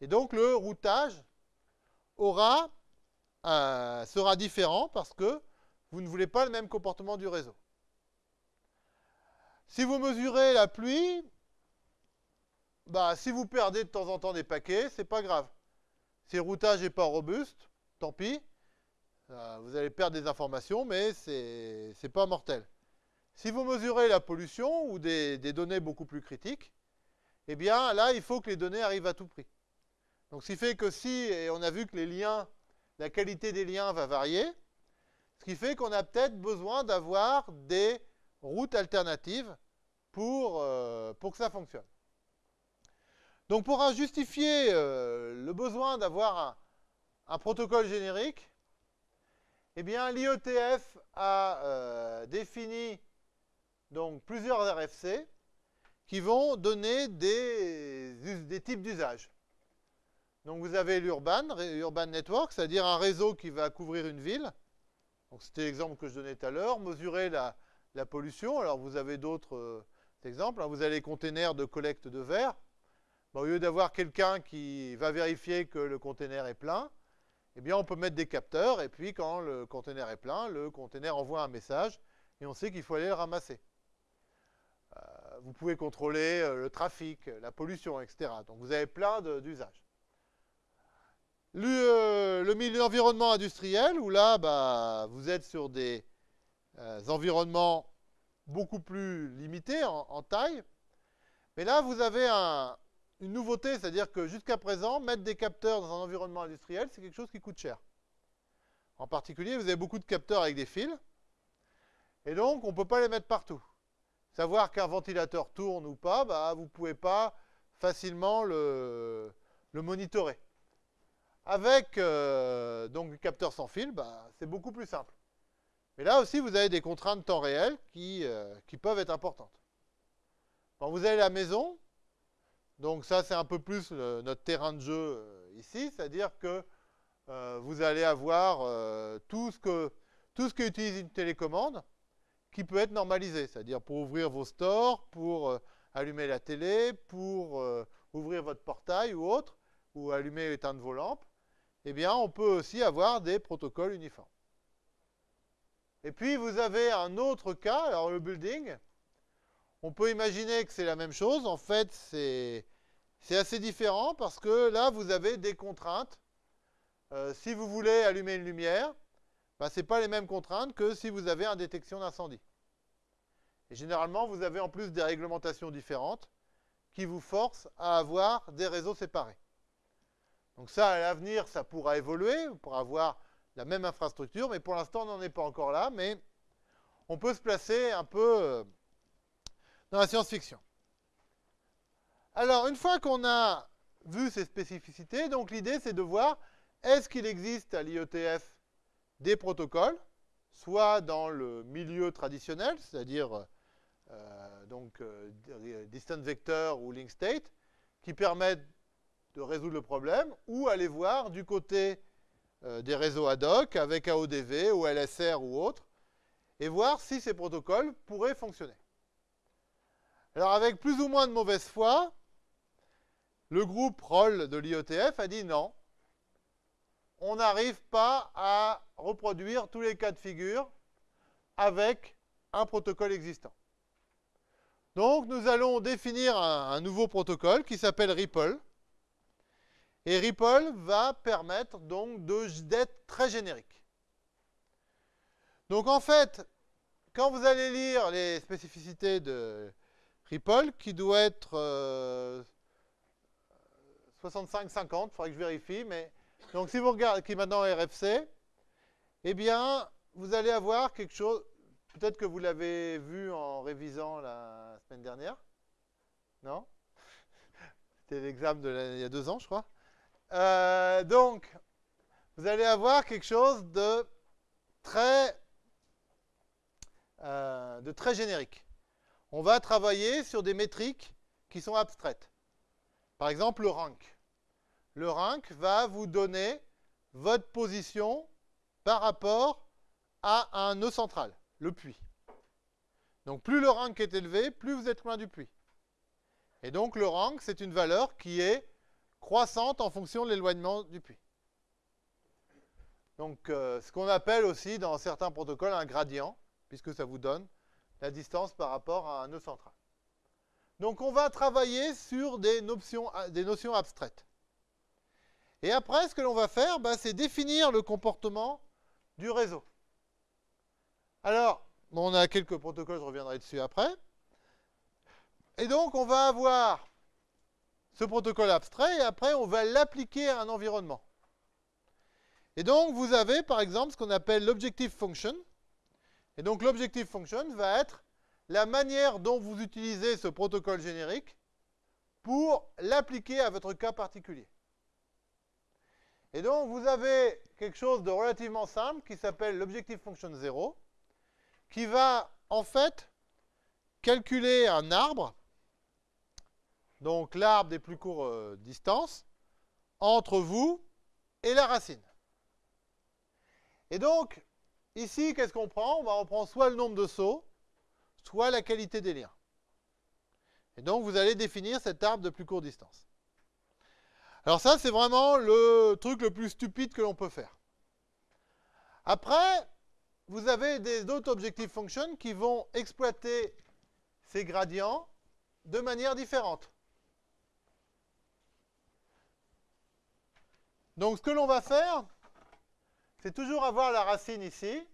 Et donc le routage sera différent parce que vous ne voulez pas le même comportement du réseau. Si vous mesurez la pluie, bah, si vous perdez de temps en temps des paquets, c'est pas grave. Si le routage n'est pas robuste, tant pis. Euh, vous allez perdre des informations, mais ce n'est pas mortel. Si vous mesurez la pollution ou des, des données beaucoup plus critiques, eh bien là, il faut que les données arrivent à tout prix. Donc, ce qui fait que si, et on a vu que la qualité des liens va varier, ce qui fait qu'on a peut-être besoin d'avoir des routes alternatives pour, euh, pour que ça fonctionne. Donc, pour justifier euh, le besoin d'avoir un, protocole générique, eh bien, l'IETF a euh, défini donc, plusieurs RFC qui vont donner des, des types d'usages. Donc vous avez l'urban, urban network, c'est-à-dire un réseau qui va couvrir une ville. Donc c'était l'exemple que je donnais tout à l'heure, mesurer la, pollution. Alors vous avez d'autres euh, exemples. Hein. Vous avez les containers de collecte de verre. au lieu d'avoir quelqu'un qui va vérifier que le container est plein, eh bien on peut mettre des capteurs et puis quand le container est plein, le container envoie un message et on sait qu'il faut aller le ramasser. Euh, vous pouvez contrôler euh, le trafic, la pollution, etc. Donc vous avez plein d'usages. Euh, le, milieu industriel, où là, bah, vous êtes sur des euh, environnements beaucoup plus limités en, taille. Mais là, vous avez une nouveauté, c'est-à-dire que jusqu'à présent, mettre des capteurs dans un environnement industriel, c'est quelque chose qui coûte cher. En particulier, vous avez beaucoup de capteurs avec des fils. Et donc, on ne peut pas les mettre partout. Savoir qu'un ventilateur tourne ou pas, bah, vous ne pouvez pas facilement le monitorer. Avec euh, donc le capteur sans fil, bah, c'est beaucoup plus simple. Mais là aussi, vous avez des contraintes temps réel qui, euh, peuvent être importantes. Quand vous avez la maison, donc ça c'est un peu plus notre terrain de jeu euh, ici, c'est-à-dire que vous allez avoir tout, ce que, tout ce qui utilise une télécommande qui peut être normalisé, c'est-à-dire pour ouvrir vos stores, pour allumer la télé, pour ouvrir votre portail ou autre, ou allumer et éteindre vos lampes eh bien, on peut aussi avoir des protocoles uniformes. Et puis, vous avez un autre cas, alors le building. On peut imaginer que c'est la même chose. En fait, c'est assez différent parce que là, vous avez des contraintes. Euh, si vous voulez allumer une lumière, bah, ce n'est pas les mêmes contraintes que si vous avez une détection d'incendie. Généralement, vous avez en plus des réglementations différentes qui vous forcent à avoir des réseaux séparés. Donc ça, à l'avenir, ça pourra évoluer, pour avoir la même infrastructure, mais pour l'instant, on n'en est pas encore là, mais on peut se placer un peu euh, dans la science-fiction. Alors, une fois qu'on a vu ces spécificités, donc l'idée c'est de voir est-ce qu'il existe à l'IETF des protocoles, soit dans le milieu traditionnel, c'est-à-dire euh, donc euh, distance vector ou link state, qui permettent de résoudre le problème, ou aller voir du côté euh, des réseaux ad hoc avec AODV ou LSR ou autre, et voir si ces protocoles pourraient fonctionner. Alors avec plus ou moins de mauvaise foi, le groupe ROLL de l'IETF a dit non, on n'arrive pas à reproduire tous les cas de figure avec un protocole existant. Donc nous allons définir un, nouveau protocole qui s'appelle Ripple. Et Ripple va permettre donc d'être très générique. Donc en fait, quand vous allez lire les spécificités de Ripple, qui doit être 65-50, il faudrait que je vérifie, mais donc si vous regardez, qui est maintenant RFC, eh bien, vous allez avoir quelque chose, peut-être que vous l'avez vu en révisant la semaine dernière, non? C'était l'examen il y a deux ans, je crois. Euh, donc, vous allez avoir quelque chose de très, euh, de très générique. On va travailler sur des métriques qui sont abstraites. Par exemple, le rank le rank va vous donner votre position par rapport à un nœud central, le puits. Donc plus le rank est élevé, plus vous êtes loin du puits. Et donc le rank, c'est une valeur qui est croissante en fonction de l'éloignement du puits. Donc euh, ce qu'on appelle aussi dans certains protocoles un gradient, puisque ça vous donne la distance par rapport à un nœud central. Donc on va travailler sur des notions, notions abstraites. Et après, ce que l'on va faire, bah, c'est définir le comportement du réseau. Alors, on a quelques protocoles, je reviendrai dessus après. Et donc, on va avoir ce protocole abstrait, et après, on va l'appliquer à un environnement. Et donc, vous avez, par exemple, ce qu'on appelle l'objective function. Et donc, l'objective function va être la manière dont vous utilisez ce protocole générique pour l'appliquer à votre cas particulier. Et donc, vous avez quelque chose de relativement simple qui s'appelle l'objective function 0, qui va, en fait, calculer un arbre, donc l'arbre des plus courtes euh, distances, entre vous et la racine. Et donc, ici, qu'est-ce qu'on prend? On reprendre soit le nombre de sauts, soit la qualité des liens. Et donc, vous allez définir cet arbre de plus courte distance. Alors ça, c'est vraiment le truc le plus stupide que l'on peut faire. Après, vous avez des autres objective functions qui vont exploiter ces gradients de manière différente. Donc ce que l'on va faire, c'est toujours avoir la racine ici.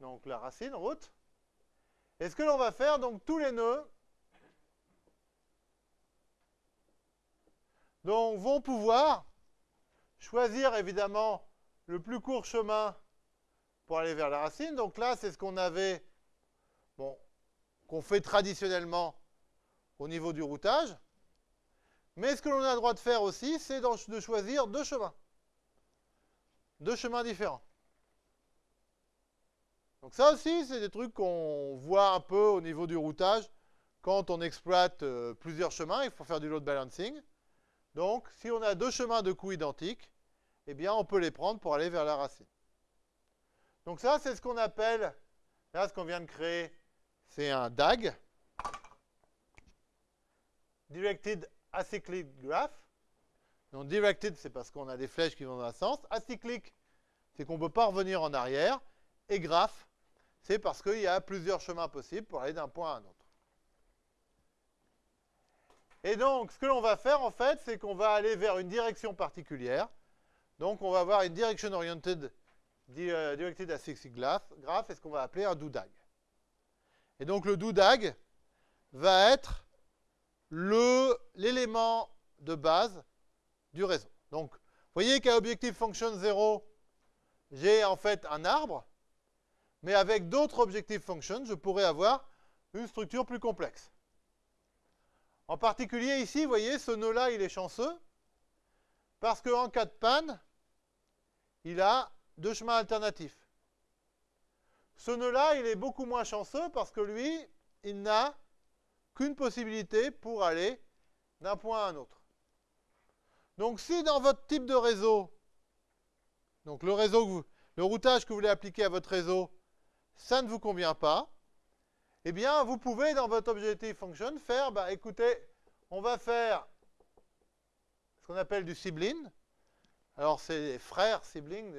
Donc la racine, route. Et ce que l'on va faire, donc tous les nœuds donc vont pouvoir choisir évidemment le plus court chemin pour aller vers la racine. Donc là, c'est ce qu'on avait, bon, qu'on fait traditionnellement au niveau du routage. Mais ce que l'on a le droit de faire aussi, c'est de choisir deux chemins. Deux chemins différents. Donc ça aussi, c'est des trucs qu'on voit un peu au niveau du routage. Quand on exploite euh, plusieurs chemins, il faut faire du load balancing. Donc, si on a deux chemins de coups identiques, eh bien, on peut les prendre pour aller vers la racine. Donc ça, c'est ce qu'on appelle, là, ce qu'on vient de créer, c'est un DAG, Directed Acyclic Graph. Donc, directed, c'est parce qu'on a des flèches qui vont dans un sens. Acyclic, c'est qu'on ne peut pas revenir en arrière. Et graph, c'est parce qu'il y a plusieurs chemins possibles pour aller d'un point à un autre. Et donc, ce que l'on va faire, en fait, c'est qu'on va aller vers une direction particulière. Donc, on va avoir une direction oriented euh, directed acyclic graph, et ce qu'on va appeler un doudag. Et donc, le doudag va être l'élément de base du réseau. Donc, vous voyez qu'à objectif function 0, j'ai en fait un arbre, mais avec d'autres objective functions, je pourrais avoir une structure plus complexe. En particulier ici, vous voyez, ce nœud-là, il est chanceux, parce qu'en cas de panne, il a deux chemins alternatifs. Ce nœud-là, il est beaucoup moins chanceux parce que lui, il n'a qu'une possibilité pour aller d'un point à un autre. Donc si dans votre type de réseau, donc le réseau le routage que vous voulez appliquer à votre réseau, ça ne vous convient pas, eh bien vous pouvez dans votre objective function faire, bah écoutez, on va faire ce qu'on appelle du sibling. Alors c'est frères, sibling,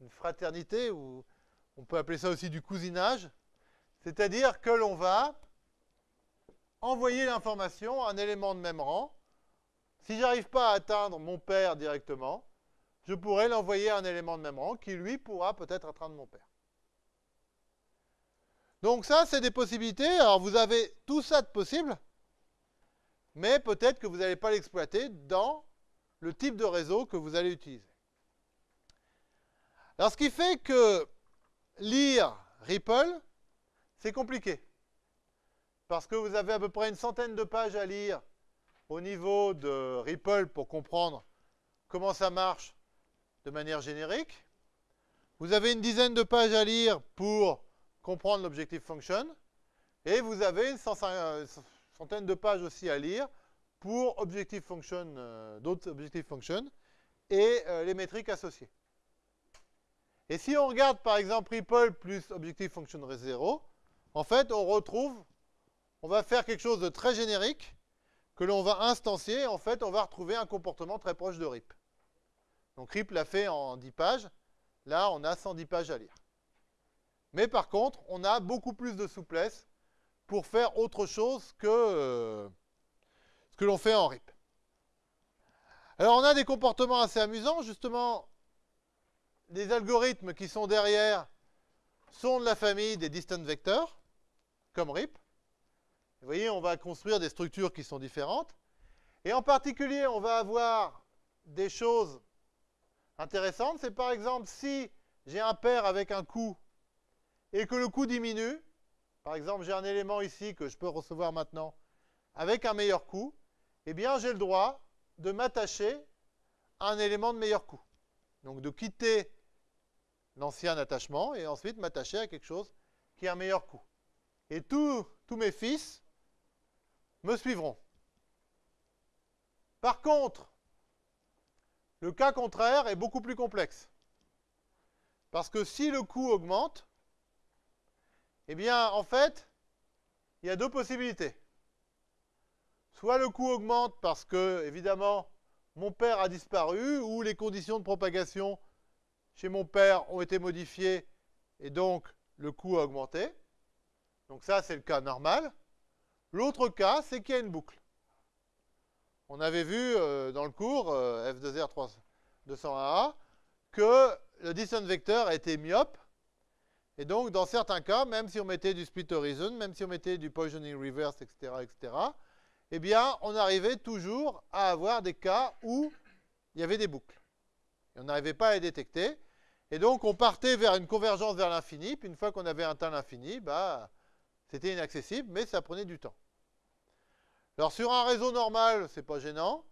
une fraternité, ou on peut appeler ça aussi du cousinage. C'est-à-dire que l'on va envoyer l'information à un élément de même rang. Si j'arrive pas à atteindre mon père directement, je pourrais l'envoyer à un élément de même rang qui, lui, pourra peut-être atteindre mon père. Donc ça, c'est des possibilités. Alors vous avez tout ça de possible, mais peut-être que vous n'allez pas l'exploiter dans le type de réseau que vous allez utiliser. Alors ce qui fait que lire Ripple, c'est compliqué. Parce que vous avez à peu près une centaine de pages à lire au niveau de Ripple pour comprendre comment ça marche de manière générique. Vous avez une dizaine de pages à lire pour comprendre l'objective function. Et vous avez une centaine de pages aussi à lire pour objective function, euh, d'autres objective functions et euh, les métriques associées. Et si on regarde par exemple Ripple plus objective function 0, en fait on retrouve, on va faire quelque chose de très générique que l'on va instancier. En fait on va retrouver un comportement très proche de RIP. Donc RIP l'a fait en 10 pages. Là on a 110 pages à lire. Mais par contre on a beaucoup plus de souplesse pour faire autre chose que euh, ce que l'on fait en RIP. Alors on a des comportements assez amusants, justement, les algorithmes qui sont derrière sont de la famille des distant vectors, comme RIP. Vous voyez, on va construire des structures qui sont différentes. Et en particulier, on va avoir des choses intéressantes. C'est par exemple si j'ai un pair avec un coût et que le coût diminue, par exemple j'ai un élément ici que je peux recevoir maintenant avec un meilleur coût, eh bien j'ai le droit de m'attacher à un élément de meilleur coût. Donc de quitter l'ancien attachement et ensuite m'attacher à quelque chose qui a un meilleur coût. Et tous mes fils me suivront. Par contre, le cas contraire est beaucoup plus complexe. Parce que si le coût augmente, eh bien, en fait, il y a deux possibilités. Soit le coût augmente parce que, évidemment, mon père a disparu, ou les conditions de propagation chez mon père ont été modifiées, et donc le coût a augmenté. Donc ça, c'est le cas normal. L'autre cas, c'est qu'il y a une boucle. On avait vu euh, dans le cours euh, F2R 201A que le distance vecteur était myope. Et donc, dans certains cas, même si on mettait du split horizon, même si on mettait du poisoning reverse, etc., etc., eh bien, on arrivait toujours à avoir des cas où il y avait des boucles. On n'arrivait pas à les détecter. Et donc, on partait vers une convergence vers l'infini. Puis, une fois qu'on avait atteint l'infini, bah, c'était inaccessible, mais ça prenait du temps. Alors, sur un réseau normal, c'est pas gênant.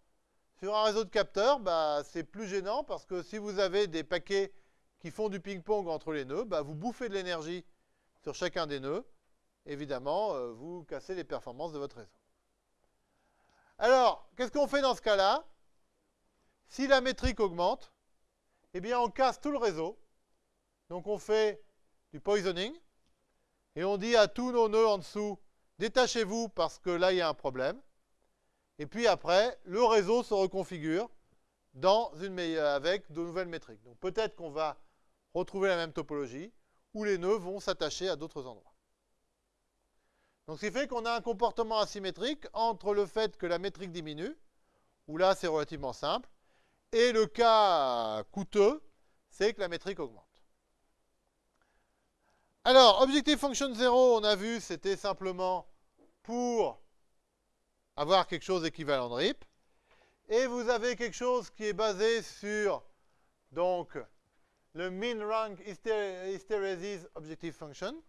Sur un réseau de capteurs, bah, c'est plus gênant parce que si vous avez des paquets qui font du ping-pong entre les nœuds, bah, vous bouffez de l'énergie sur chacun des nœuds. Évidemment, euh, vous cassez les performances de votre réseau. Alors, qu'est-ce qu'on fait dans ce cas-là? Si la métrique augmente, eh bien, on casse tout le réseau. Donc, on fait du poisoning. Et on dit à tous nos nœuds en dessous, détachez-vous parce que là, il y a un problème. Et puis après, le réseau se reconfigure dans une avec de nouvelles métriques. Donc peut-être qu'on va retrouver la même topologie, où les nœuds vont s'attacher à d'autres endroits. Donc ce qui fait qu'on a un comportement asymétrique entre le fait que la métrique diminue, où là c'est relativement simple, et le cas coûteux, c'est que la métrique augmente. Alors, objectif function 0, on a vu, c'était simplement pour avoir quelque chose d'équivalent de RIP. Et vous avez quelque chose qui est basé sur donc, le min rank hysteresis objective function.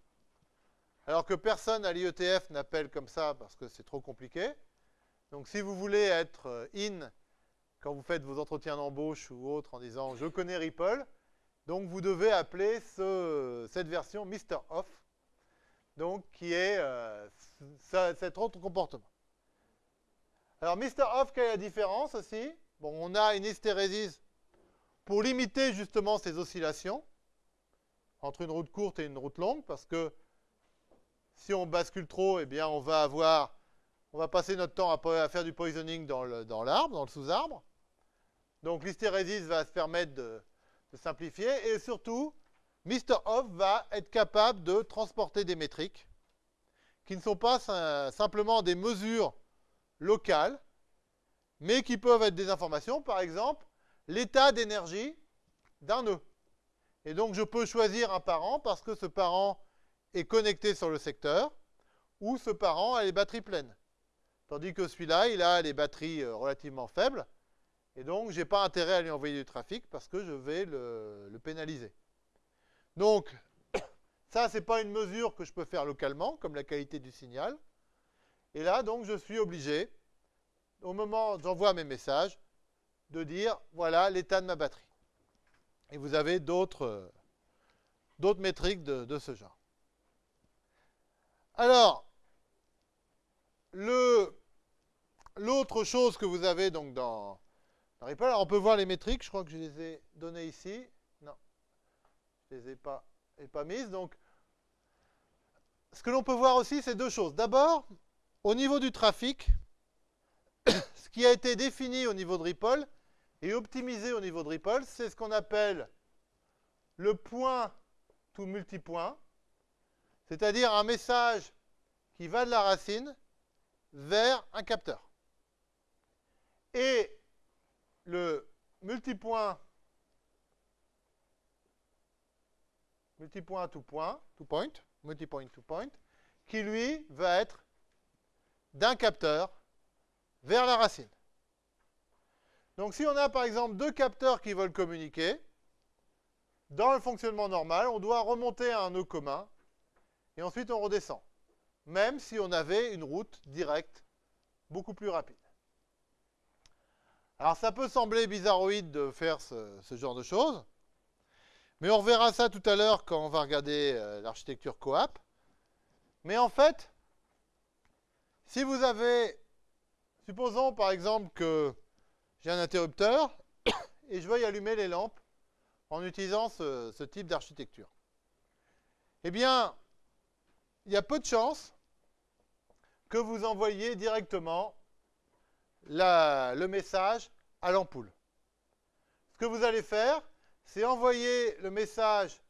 alors que personne à l'IETF n'appelle comme ça parce que c'est trop compliqué. Donc si vous voulez être euh, in quand vous faites vos entretiens d'embauche ou autres en disant je connais Ripple, donc vous devez appeler cette version Mr. Off, donc qui est euh, cet autre comportement. Alors Mr. Off, quelle est la différence aussi? Bon, on a une hystérésis pour limiter justement ces oscillations entre une route courte et une route longue, parce que si on bascule trop, eh bien on va avoir, on va passer notre temps à, faire du poisoning dans l'arbre, dans, le sous-arbre. Donc l'hystérésis va se permettre de, simplifier, et surtout, Mr. Off va être capable de transporter des métriques qui ne sont pas simplement des mesures locales, mais qui peuvent être des informations, par exemple, l'état d'énergie d'un nœud. Et donc je peux choisir un parent parce que ce parent est connecté sur le secteur, ou ce parent a les batteries pleines. Tandis que celui-là, il a les batteries euh, relativement faibles, et donc je n'ai pas intérêt à lui envoyer du trafic parce que je vais le, pénaliser. Donc, *coughs* ça, ce n'est pas une mesure que je peux faire localement, comme la qualité du signal. Et là, donc, je suis obligé, au moment où j'envoie mes messages, de dire, voilà l'état de ma batterie. Et vous avez d'autres métriques de, ce genre. Alors, l'autre chose que vous avez donc dans, On peut voir les métriques, je crois que je les ai données ici. Non, je ne les ai pas, mises. Donc, ce que l'on peut voir aussi, c'est deux choses. D'abord, au niveau du trafic, *coughs* ce qui a été défini au niveau de Ripple, et optimisé au niveau de Ripple, c'est ce qu'on appelle le point to multipoint, c'est-à-dire un message qui va de la racine vers un capteur. Et le multipoint multipoint to point, to point, multipoint to point, qui lui va être d'un capteur vers la racine. Donc si on a par exemple deux capteurs qui veulent communiquer, dans le fonctionnement normal, on doit remonter à un nœud commun, et ensuite on redescend, même si on avait une route directe beaucoup plus rapide. Alors ça peut sembler bizarroïde de faire ce, genre de choses, mais on reverra ça tout à l'heure quand on va regarder euh, l'architecture coap. Mais en fait, si vous avez, supposons par exemple que j'ai un interrupteur *coughs* et je veux y allumer les lampes en utilisant ce, type d'architecture. Eh bien, il y a peu de chances que vous envoyiez directement le message à l'ampoule. Ce que vous allez faire, c'est envoyer le message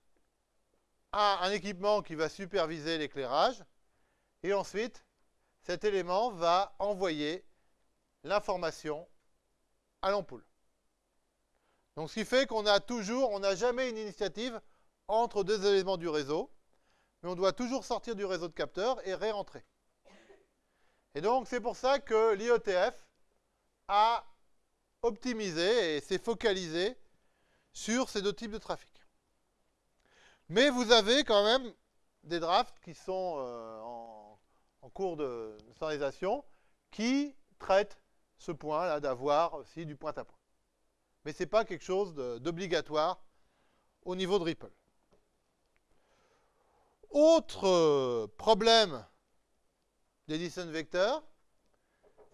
à un équipement qui va superviser l'éclairage, et ensuite, cet élément va envoyer l'information à l'ampoule. Donc ce qui fait qu'on a toujours, on n'a jamais une initiative entre deux éléments du réseau, mais on doit toujours sortir du réseau de capteurs et ré-rentrer. Et donc c'est pour ça que l'IETF a optimisé et s'est focalisé sur ces deux types de trafic. Mais vous avez quand même des drafts qui sont euh, en, en, cours de standardisation qui traitent ce point-là d'avoir aussi du point à point. Mais ce n'est pas quelque chose d'obligatoire au niveau de Ripple. Autre euh, problème des distance vecteurs,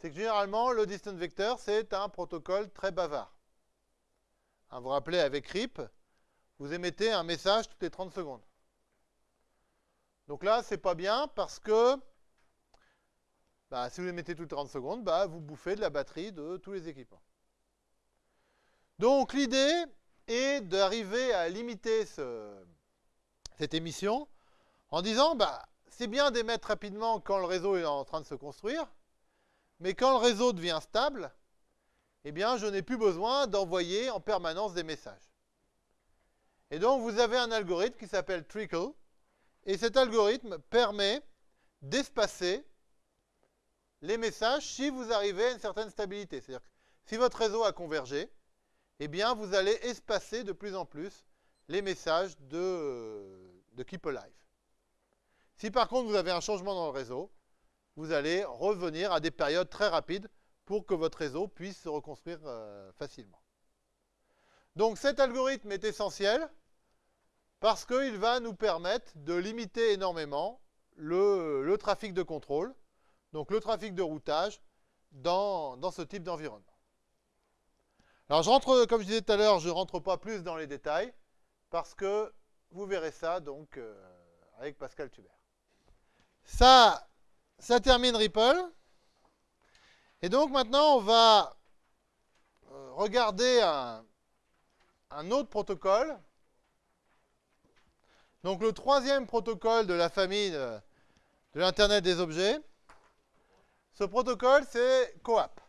c'est que généralement, le distance vector, c'est un protocole très bavard. Hein, vous vous rappelez, avec RIP, vous émettez un message toutes les 30 secondes. Donc là, c'est pas bien parce que bah, si vous les mettez toutes les 30 secondes, bah, vous bouffez de la batterie de tous les équipements. Donc l'idée est d'arriver à limiter cette émission en disant bah, c'est bien d'émettre rapidement quand le réseau est en train de se construire, mais quand le réseau devient stable, eh bien je n'ai plus besoin d'envoyer en permanence des messages. Et donc vous avez un algorithme qui s'appelle Trickle, et cet algorithme permet d'espacer les messages si vous arrivez à une certaine stabilité. C'est-à-dire que si votre réseau a convergé, eh bien, vous allez espacer de plus en plus les messages de, de Keep Alive. Si par contre vous avez un changement dans le réseau, vous allez revenir à des périodes très rapides pour que votre réseau puisse se reconstruire euh, facilement. Donc cet algorithme est essentiel parce qu'il va nous permettre de limiter énormément le, trafic de contrôle, donc le trafic de routage dans, ce type d'environnement. Alors je rentre, comme je disais tout à l'heure, je ne rentre pas plus dans les détails parce que vous verrez ça donc euh, avec Pascal Tubert. Ça termine Ripple. Et donc maintenant, on va euh, regarder un, autre protocole. Donc le troisième protocole de la famille de, l'Internet des objets. Ce protocole, c'est COAP.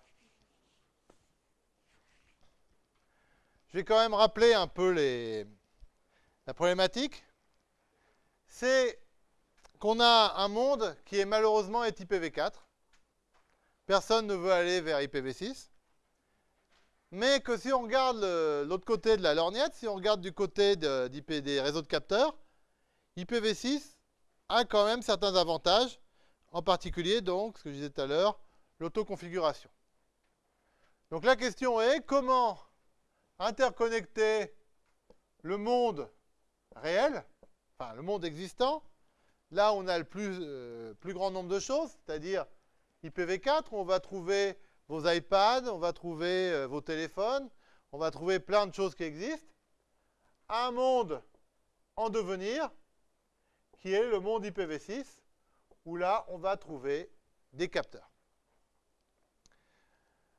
Je vais quand même rappeler un peu la problématique. C'est qu'on a un monde qui est malheureusement est IPv4. Personne ne veut aller vers IPv6. Mais que si on regarde l'autre côté de la lorgnette, si on regarde du côté des réseaux de capteurs, IPv6 a quand même certains avantages, en particulier, donc, ce que je disais tout à l'heure, l'autoconfiguration. Donc la question est, comment interconnecter le monde réel, enfin le monde existant, là on a le plus, euh, plus grand nombre de choses, c'est-à-dire IPv4, on va trouver vos iPads, on va trouver euh, vos téléphones, on va trouver plein de choses qui existent. Un monde en devenir, qui est le monde IPv6, où là, on va trouver des capteurs.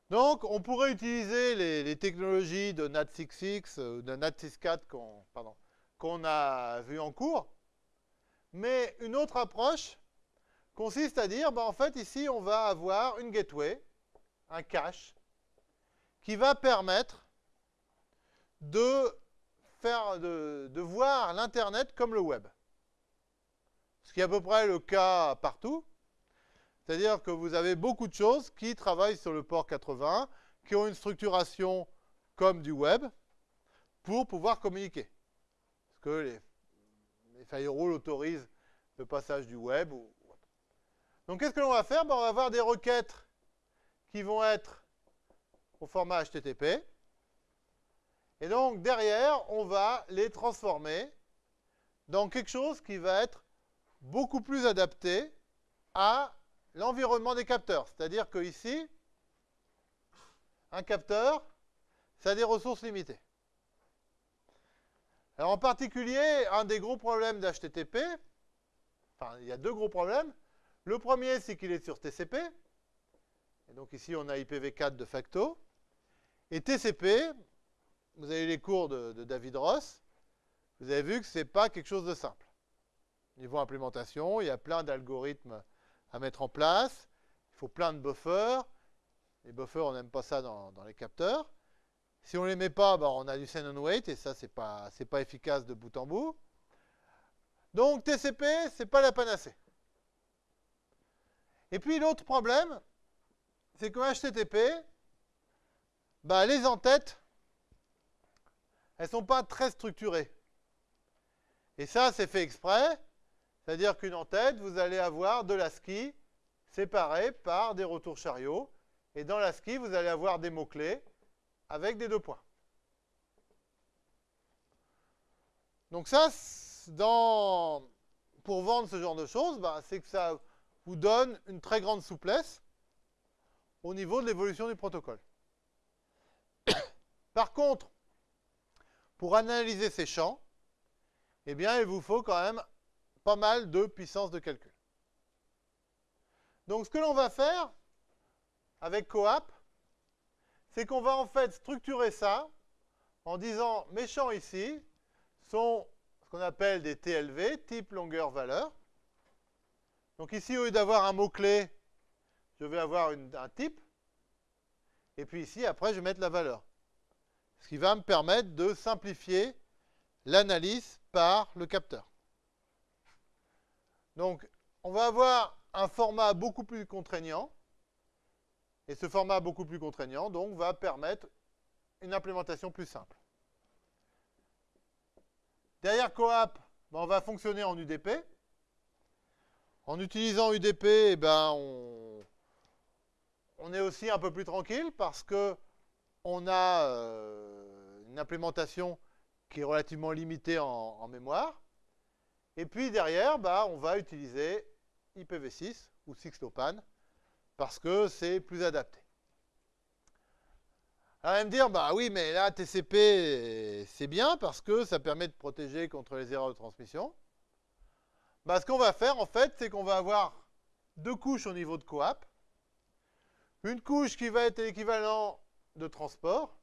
Donc, on pourrait utiliser les, technologies de NAT66 ou de NAT64 qu'on a vu en cours, mais une autre approche consiste à dire, bah, en fait, ici, on va avoir une gateway, un cache, qui va permettre de, faire, de, de voir l'Internet comme le web. Ce qui est à peu près le cas partout. C'est-à-dire que vous avez beaucoup de choses qui travaillent sur le port 80, qui ont une structuration comme du web, pour pouvoir communiquer. Parce que les, les firewalls autorisent le passage du web donc qu'est-ce que l'on va faire? Ben, On va avoir des requêtes qui vont être au format HTTP. Et donc derrière, on va les transformer dans quelque chose qui va être beaucoup plus adapté à l'environnement des capteurs. C'est-à-dire que ici, un capteur, ça a des ressources limitées. Alors en particulier, un des gros problèmes d'HTTP, enfin il y a deux gros problèmes, le premier, c'est qu'il est sur TCP. Et donc ici, on a IPv4 de facto. Et TCP, vous avez les cours de, David Ross, vous avez vu que ce n'est pas quelque chose de simple. Niveau implémentation, il y a plein d'algorithmes à mettre en place. Il faut plein de buffers. Les buffers, on n'aime pas ça dans, les capteurs. Si on ne les met pas, ben, on a du send and wait, et ça, ce n'est pas, pas efficace de bout en bout. Donc TCP, ce n'est pas la panacée. Et puis l'autre problème, c'est qu'en HTTP, bah, les entêtes, elles ne sont pas très structurées. Et ça, c'est fait exprès. C'est-à-dire qu'une entête, vous allez avoir de l'ASCII séparé par des retours chariots. Et dans l'ASCII, vous allez avoir des mots-clés avec des deux points. Donc ça, pour vendre ce genre de choses, bah, c'est que ça vous donne une très grande souplesse au niveau de l'évolution du protocole. *coughs* Par contre, pour analyser ces champs, eh bien, il vous faut quand même pas mal de puissance de calcul. Donc, ce que l'on va faire avec CoAP, c'est qu'on va en fait structurer ça en disant mes champs ici sont ce qu'on appelle des TLV, type longueur valeur. Donc ici, au lieu d'avoir un mot-clé, je vais avoir un type. Et puis ici, après, je vais mettre la valeur. Ce qui va me permettre de simplifier l'analyse par le capteur. Donc, on va avoir un format beaucoup plus contraignant. Et ce format beaucoup plus contraignant, donc, va permettre une implémentation plus simple. Derrière Coap, ben, on va fonctionner en UDP. En utilisant UDP, eh ben, on, est aussi un peu plus tranquille parce que on a euh, une implémentation qui est relativement limitée en, mémoire. Et puis derrière, bah, on va utiliser IPv6 ou 6LoWPAN parce que c'est plus adapté. Alors, va me dire, bah oui, mais là, TCP, c'est bien parce que ça permet de protéger contre les erreurs de transmission. Bah, ce qu'on va faire, en fait, c'est qu'on va avoir deux couches au niveau de coap. Une couche qui va être l'équivalent de transport,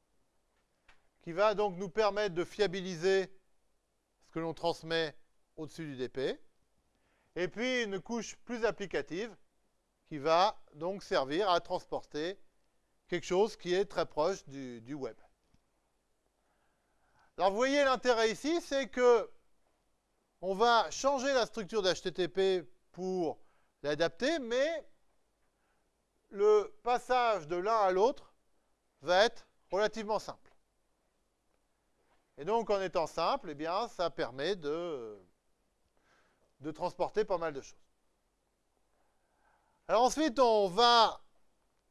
qui va donc nous permettre de fiabiliser ce que l'on transmet au-dessus du DP. Et puis une couche plus applicative qui va donc servir à transporter quelque chose qui est très proche du, web. Alors vous voyez l'intérêt ici, c'est que on va changer la structure d'HTTP pour l'adapter, mais le passage de l'un à l'autre va être relativement simple. Et donc en étant simple, eh bien, ça permet de, de transporter pas mal de choses. Alors ensuite, on va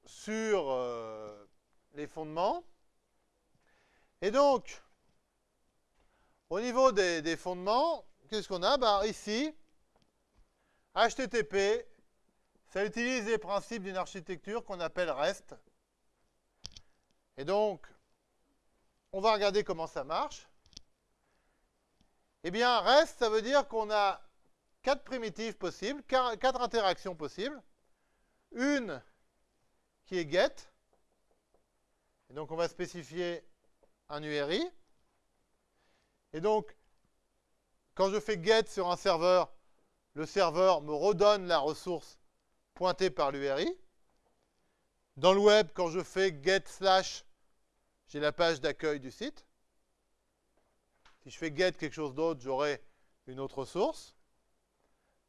sur euh, les fondements. Et donc, au niveau des, fondements, qu'est-ce qu'on a? Ben, Ici, HTTP, ça utilise les principes d'une architecture qu'on appelle REST. Et donc, on va regarder comment ça marche. Eh bien, REST, ça veut dire qu'on a quatre primitives possibles, quatre interactions possibles. Une qui est get. Et donc on va spécifier un URI. Et donc, quand je fais get sur un serveur, le serveur me redonne la ressource pointée par l'URI. Dans le web, quand je fais get slash, j'ai la page d'accueil du site. Si je fais get quelque chose d'autre, j'aurai une autre source.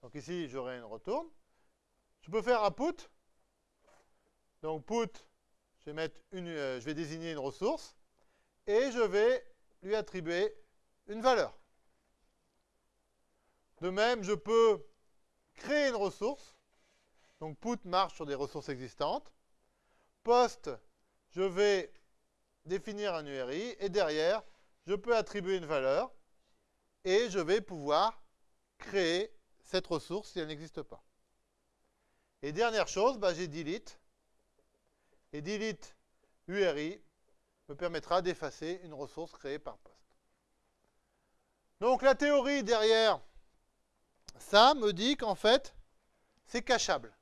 Donc ici, j'aurai une retourne. Je peux faire un put donc put, euh, je vais désigner une ressource et je vais lui attribuer une valeur. De même, je peux créer une ressource. Donc put marche sur des ressources existantes. Post, je vais définir un URI et derrière, je peux attribuer une valeur et je vais pouvoir créer cette ressource si elle n'existe pas. Et dernière chose, bah, j'ai delete et delete URI me permettra d'effacer une ressource créée par poste. Donc la théorie derrière ça me dit qu'en fait, c'est cachable.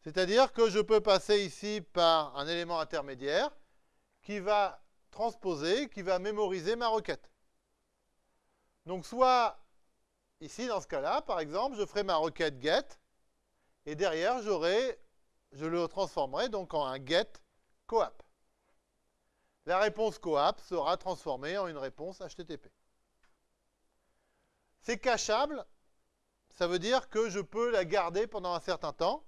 C'est-à-dire que je peux passer ici par un élément intermédiaire qui va transposer, qui va mémoriser ma requête. Donc soit, ici dans ce cas-là, par exemple, je ferai ma requête get, et derrière je le transformerai donc en un get coap. La réponse coap sera transformée en une réponse HTTP. C'est cachable, ça veut dire que je peux la garder pendant un certain temps.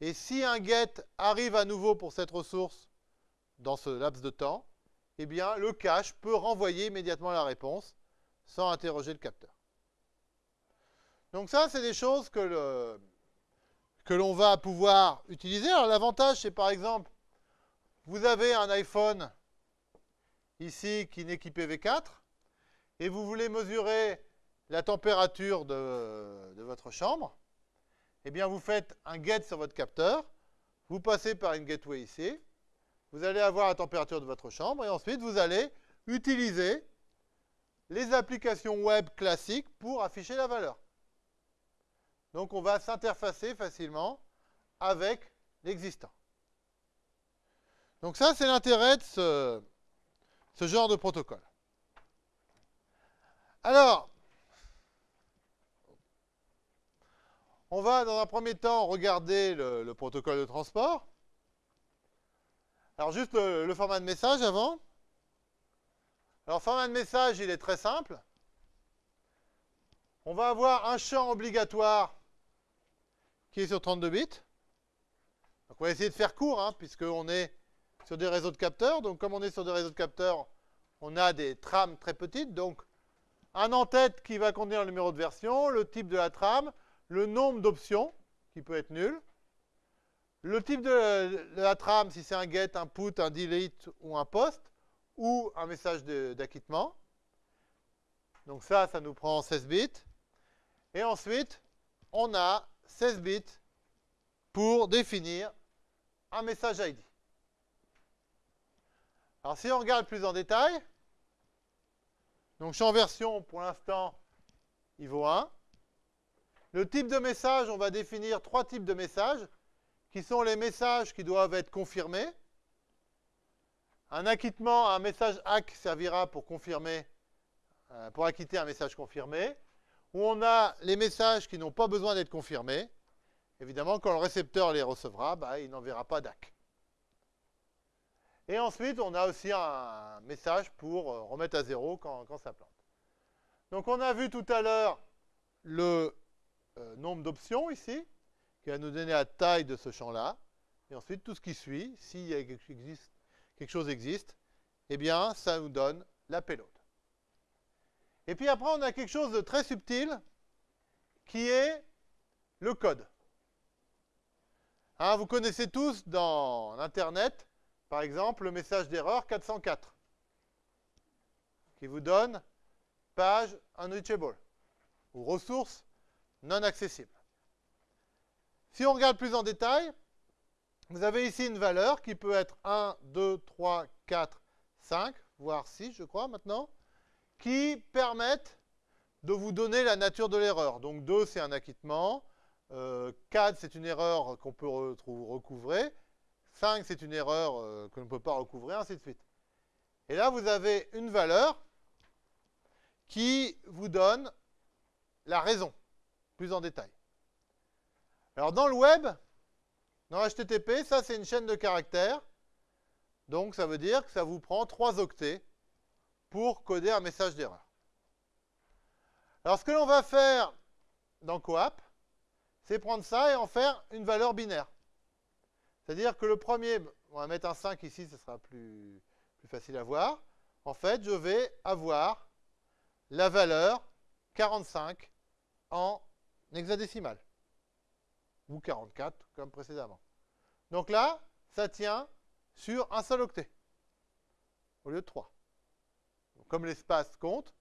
Et si un get arrive à nouveau pour cette ressource dans ce laps de temps, eh bien, le cache peut renvoyer immédiatement la réponse sans interroger le capteur. Donc ça, c'est des choses que le, que l'on va pouvoir utiliser. Alors l'avantage, c'est par exemple, vous avez un iPhone ici qui n'est qu'IPv4 et vous voulez mesurer la température de, de, votre chambre. Eh bien, vous faites un get sur votre capteur, vous passez par une gateway ici, vous allez avoir la température de votre chambre et ensuite vous allez utiliser les applications web classiques pour afficher la valeur. Donc on va s'interfacer facilement avec l'existant. Donc ça, c'est l'intérêt de ce, genre de protocole. Alors, on va dans un premier temps regarder le, protocole de transport. Alors juste le format de message avant. Alors format de message, il est très simple. On va avoir un champ obligatoire qui est sur 32 bits. Donc on va essayer de faire court, hein, puisqu'on est sur des réseaux de capteurs. Donc comme on est sur des réseaux de capteurs, on a des trames très petites. Donc un en-tête qui va contenir le numéro de version, le type de la trame, le nombre d'options, qui peut être nul, le type de, la trame, si c'est un get, un put, un delete ou un post, ou un message d'acquittement. Donc ça, ça nous prend 16 bits. Et ensuite, on a 16 bits pour définir un message ID. Alors si on regarde plus en détail, donc champ version, pour l'instant, il vaut 1. Le type de message, on va définir trois types de messages, qui sont les messages qui doivent être confirmés. Un acquittement, un message ACK servira pour confirmer, euh, pour acquitter un message confirmé. Où on a les messages qui n'ont pas besoin d'être confirmés. Évidemment, quand le récepteur les recevra, bah, il n'enverra pas DAC. Et ensuite, on a aussi un message pour euh, remettre à zéro quand, ça plante. Donc on a vu tout à l'heure le euh, nombre d'options ici, qui va nous donner la taille de ce champ-là. Et ensuite, tout ce qui suit, si quelque chose existe, eh bien, ça nous donne la payload. Et puis après, on a quelque chose de très subtil, qui est le code. Hein, vous connaissez tous dans Internet par exemple, le message d'erreur 404, qui vous donne page unreachable, ou ressources non accessibles. Si on regarde plus en détail, vous avez ici une valeur qui peut être 1, 2, 3, 4, 5, voire 6, je crois, maintenant, qui permettent de vous donner la nature de l'erreur. Donc 2, c'est un acquittement. 4, euh, c'est une erreur qu'on peut recouvrer. 5, c'est une erreur euh, que l'on ne peut pas recouvrir, ainsi de suite. Et là, vous avez une valeur qui vous donne la raison, plus en détail. Alors, dans le web, dans HTTP, ça, c'est une chaîne de caractères. Donc, ça veut dire que ça vous prend 3 octets pour coder un message d'erreur. Alors, ce que l'on va faire dans Coap, c'est prendre ça et en faire une valeur binaire. C'est-à-dire que le premier, on va mettre un 5 ici, ce sera plus, plus facile à voir. En fait, je vais avoir la valeur 45 en hexadécimal. Ou 44, comme précédemment. Donc là, ça tient sur un seul octet, au lieu de 3. Comme l'espace compte,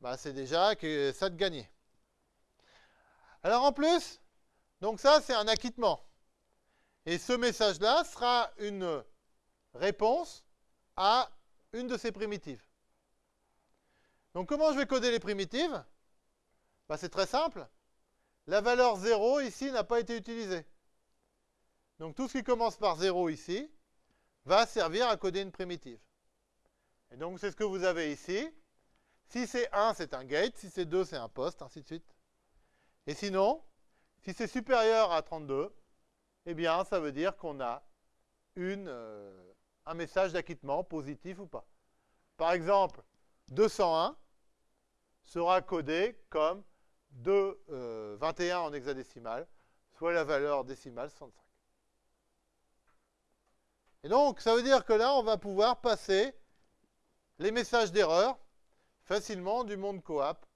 bah, c'est déjà que ça de gagner. Alors en plus, donc ça c'est un acquittement. Et ce message-là sera une réponse à une de ces primitives. Donc comment je vais coder les primitives? Bah, C'est très simple. La valeur 0 ici n'a pas été utilisée. Donc tout ce qui commence par 0 ici va servir à coder une primitive. Et donc c'est ce que vous avez ici. Si c'est 1, c'est un gate. Si c'est 2, c'est un post, ainsi de suite. Et sinon, si c'est supérieur à 32, eh bien, ça veut dire qu'on a euh, un message d'acquittement, positif ou pas. Par exemple, 201 sera codé comme 2, 21 euh, en hexadécimal, soit la valeur décimale 65. Et donc, ça veut dire que là, on va pouvoir passer les messages d'erreur facilement du monde coap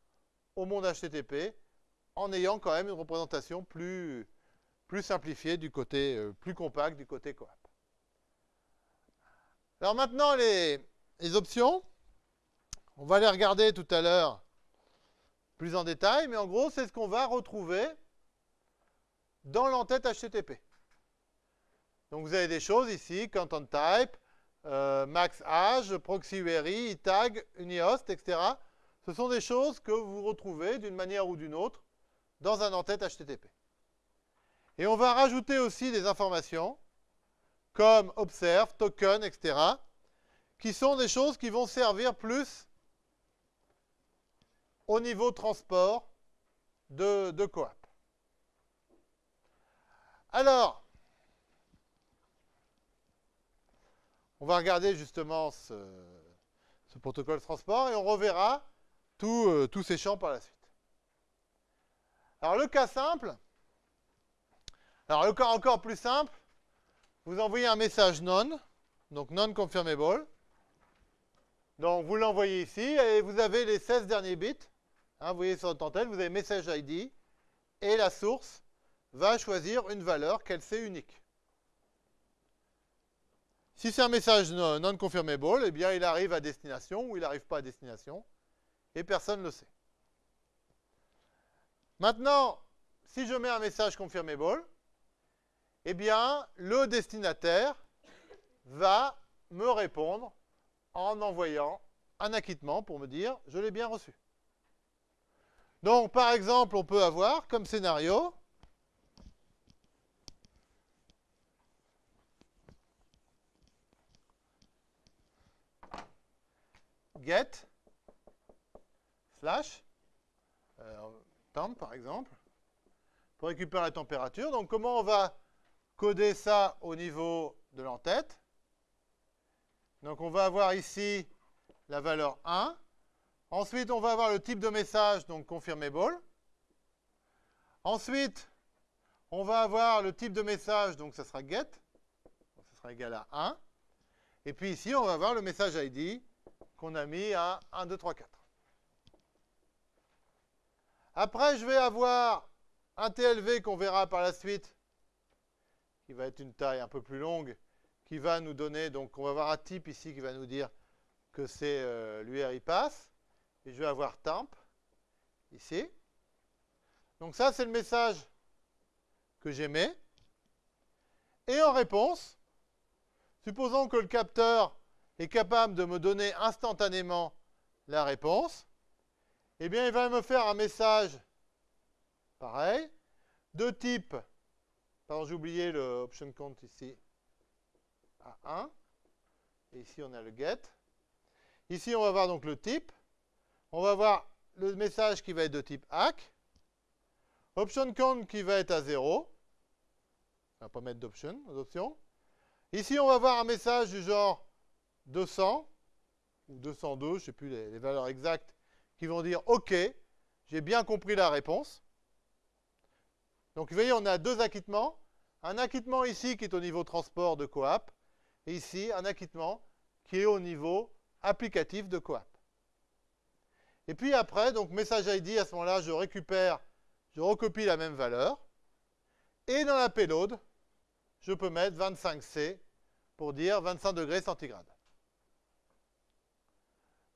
au monde HTTP en ayant quand même une représentation plus, plus simplifié du côté, euh, plus compact du côté coap. Alors maintenant, les, options, on va les regarder tout à l'heure plus en détail, mais en gros, c'est ce qu'on va retrouver dans l'entête HTTP. Donc vous avez des choses ici, content type, euh, max age, proxy URI, tag, unihost, etc. Ce sont des choses que vous retrouvez d'une manière ou d'une autre dans un entête HTTP. Et on va rajouter aussi des informations comme observe, token, etc., qui sont des choses qui vont servir plus au niveau transport de, de. Alors, on va regarder justement ce, protocole transport et on reverra euh, tous ces champs par la suite. Alors le cas simple, alors, encore, encore plus simple, vous envoyez un message non, donc non confirmable. Donc, vous l'envoyez ici et vous avez les 16 derniers bits. Hein, vous voyez sur votre antenne, vous avez message ID et la source va choisir une valeur qu'elle sait unique. Si c'est un message non confirmable, eh bien il arrive à destination ou il n'arrive pas à destination et personne ne le sait. Maintenant, si je mets un message confirmable, eh bien le destinataire va me répondre en envoyant un acquittement pour me dire je l'ai bien reçu. Donc par exemple, on peut avoir comme scénario get slash euh, temp par exemple pour récupérer la température. Donc comment on va coder ça au niveau de l'entête? Donc on va avoir ici la valeur 1. Ensuite, on va avoir le type de message, donc confirmable. Ensuite, on va avoir le type de message, donc ça sera get. Ça sera égal à 1. Et puis ici, on va avoir le message ID qu'on a mis à 1, 2, 3, 4. Après, je vais avoir un TLV qu'on verra par la suite, qui va être une taille un peu plus longue, qui va nous donner, donc on va avoir un type ici qui va nous dire que c'est euh, l'URI passe. Et je vais avoir temp, ici. Donc ça, c'est le message que j'émets. Et en réponse, supposons que le capteur est capable de me donner instantanément la réponse, eh bien, il va me faire un message pareil, de type, pardon, j'ai oublié le option count ici, à 1, et ici on a le get. Ici, on va voir donc le type, on va voir le message qui va être de type hack, option count qui va être à 0, on va pas mettre d'option, d'option. Ici, on va voir un message du genre 200 ou 202, je ne sais plus les, valeurs exactes, qui vont dire OK, j'ai bien compris la réponse. Donc vous voyez, on a deux acquittements. Un acquittement ici qui est au niveau transport de coap, et ici un acquittement qui est au niveau applicatif de coap. Et puis après, donc message ID, à ce moment-là, je récupère, je recopie la même valeur. Et dans la payload, je peux mettre 25C pour dire 25 degrés centigrades.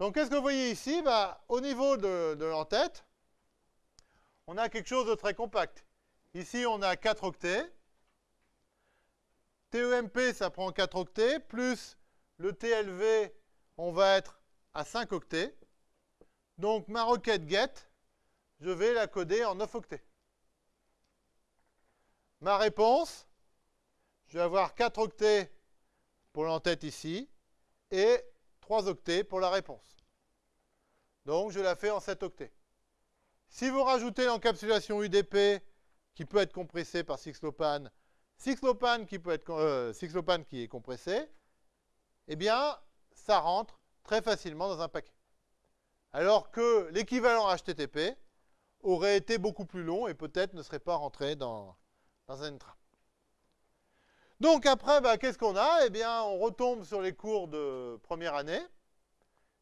Donc, qu'est-ce que vous voyez ici? Bah, Au niveau de, l'entête, on a quelque chose de très compact. Ici, on a 4 octets. TEMP, ça prend 4 octets, plus le TLV, on va être à 5 octets. Donc, ma requête get, je vais la coder en 9 octets. Ma réponse, je vais avoir 4 octets pour l'entête ici, et 3 octets pour la réponse. Donc, je la fais en 7 octets. Si vous rajoutez l'encapsulation UDP, qui peut être compressée par Sixlopan, Sixlopan qui, peut être, euh, qui est compressé, eh bien, ça rentre très facilement dans un paquet. Alors que l'équivalent HTTP aurait été beaucoup plus long et peut-être ne serait pas rentré dans, dans un train. Donc après, bah, qu'est-ce qu'on a? Eh bien, on retombe sur les cours de première année.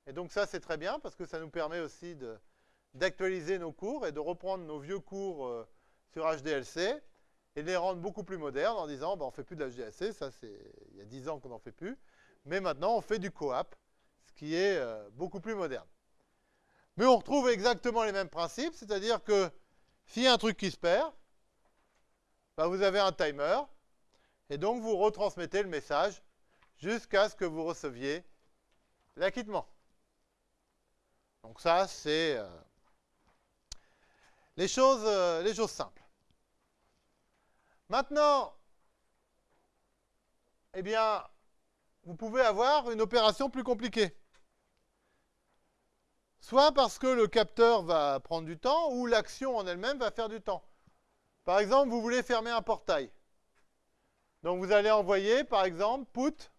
Et donc ça, c'est très bien parce que ça nous permet aussi d'actualiser nos cours et de reprendre nos vieux cours euh, sur HDLC et de les rendre beaucoup plus modernes en disant, bah, on ne fait plus de HDLC, ça c'est il y a 10 ans qu'on n'en fait plus, mais maintenant on fait du coap, ce qui est euh, beaucoup plus moderne. Mais on retrouve exactement les mêmes principes, c'est-à-dire que s'il y a un truc qui se perd, bah, vous avez un timer, et donc, vous retransmettez le message jusqu'à ce que vous receviez l'acquittement. Donc ça, c'est euh, les, choses, euh, les choses simples. Maintenant, eh bien, vous pouvez avoir une opération plus compliquée. Soit parce que le capteur va prendre du temps, ou l'action en elle-même va faire du temps. Par exemple, vous voulez fermer un portail. Donc vous allez envoyer, par exemple, put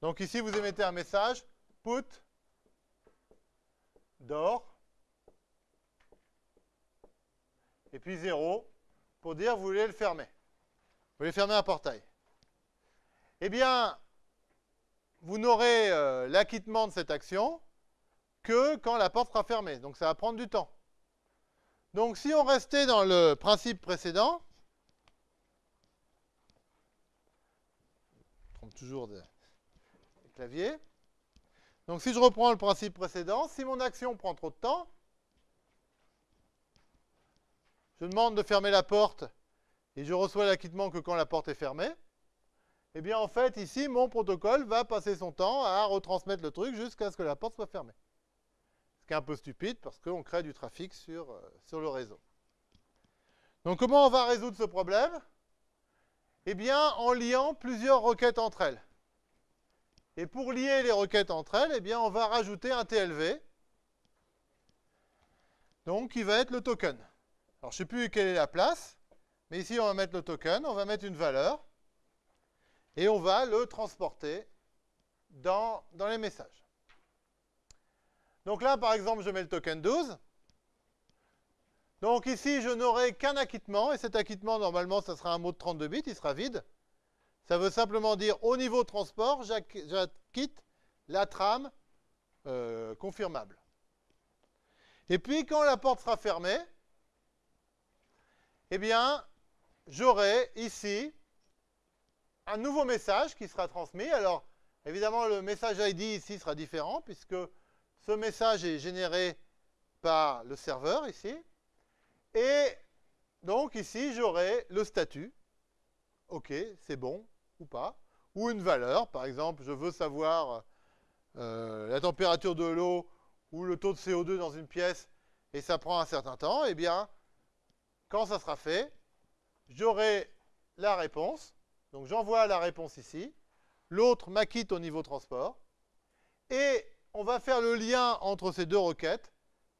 Donc ici, vous émettez un message, put door, et puis 0, pour dire vous voulez le fermer. Vous voulez fermer un portail. Eh bien, vous n'aurez euh, l'acquittement de cette action que quand la porte sera fermée. Donc ça va prendre du temps. Donc si on restait dans le principe précédent, je trompe toujours des claviers. Donc si je reprends le principe précédent, si mon action prend trop de temps, je demande de fermer la porte et je reçois l'acquittement que quand la porte est fermée, eh bien en fait ici mon protocole va passer son temps à retransmettre le truc jusqu'à ce que la porte soit fermée. Ce qui est un peu stupide parce qu'on crée du trafic sur, euh, sur le réseau. Donc comment on va résoudre ce problème? Eh bien en liant plusieurs requêtes entre elles. Et pour lier les requêtes entre elles, eh bien on va rajouter un TLV, donc qui va être le token. Alors je ne sais plus quelle est la place, mais ici on va mettre le token, on va mettre une valeur, et on va le transporter dans, dans les messages. Donc là, par exemple, je mets le token 12. Donc ici, je n'aurai qu'un acquittement, et cet acquittement, normalement, ça sera un mot de 32 bits, il sera vide. Ça veut simplement dire, au niveau transport, j'acquitte la trame euh, confirmable. Et puis, quand la porte sera fermée, eh bien, j'aurai ici un nouveau message qui sera transmis. Alors, évidemment, le message ID ici sera différent puisque ce message est généré par le serveur ici. Et donc ici, j'aurai le statut. OK, c'est bon ou pas. Ou une valeur. Par exemple, je veux savoir euh, la température de l'eau ou le taux de CO2 dans une pièce et ça prend un certain temps. Eh bien, quand ça sera fait, j'aurai la réponse donc j'envoie la réponse ici. L'autre m'acquitte au niveau transport. Et on va faire le lien entre ces deux requêtes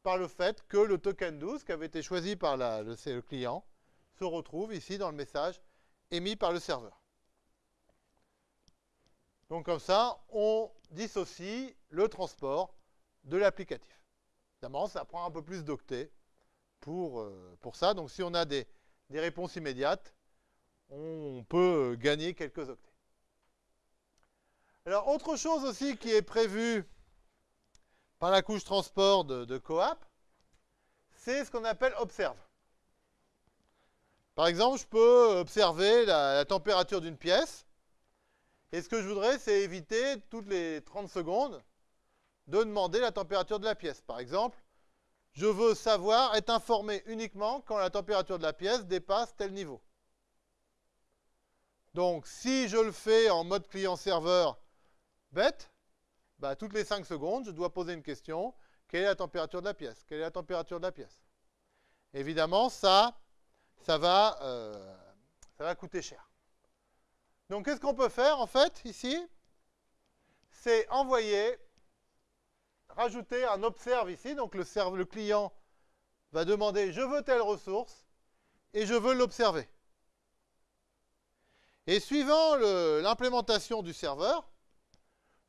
par le fait que le token 12, qui avait été choisi par le, client, se retrouve ici dans le message émis par le serveur. Donc comme ça, on dissocie le transport de l'applicatif. Évidemment, ça prend un peu plus d'octets pour, euh, pour ça. Donc si on a des réponses immédiates, on peut gagner quelques octets. Alors, autre chose aussi qui est prévue par la couche transport de, Coap, c'est ce qu'on appelle observe. Par exemple, je peux observer la, la température d'une pièce. Et ce que je voudrais, c'est éviter toutes les 30 secondes de demander la température de la pièce. Par exemple, je veux savoir, être informé uniquement quand la température de la pièce dépasse tel niveau. Donc, si je le fais en mode client-serveur bête, bah, toutes les 5 secondes, je dois poser une question. Quelle est la température de la pièce? Quelle est la température de la pièce? Évidemment, ça, ça va, euh, ça va coûter cher. Donc, qu'est-ce qu'on peut faire, en fait, ici? C'est envoyer, rajouter un observe ici. Donc, le, le client va demander « je veux telle ressource » et je veux l'observer. Et suivant l'implémentation du serveur,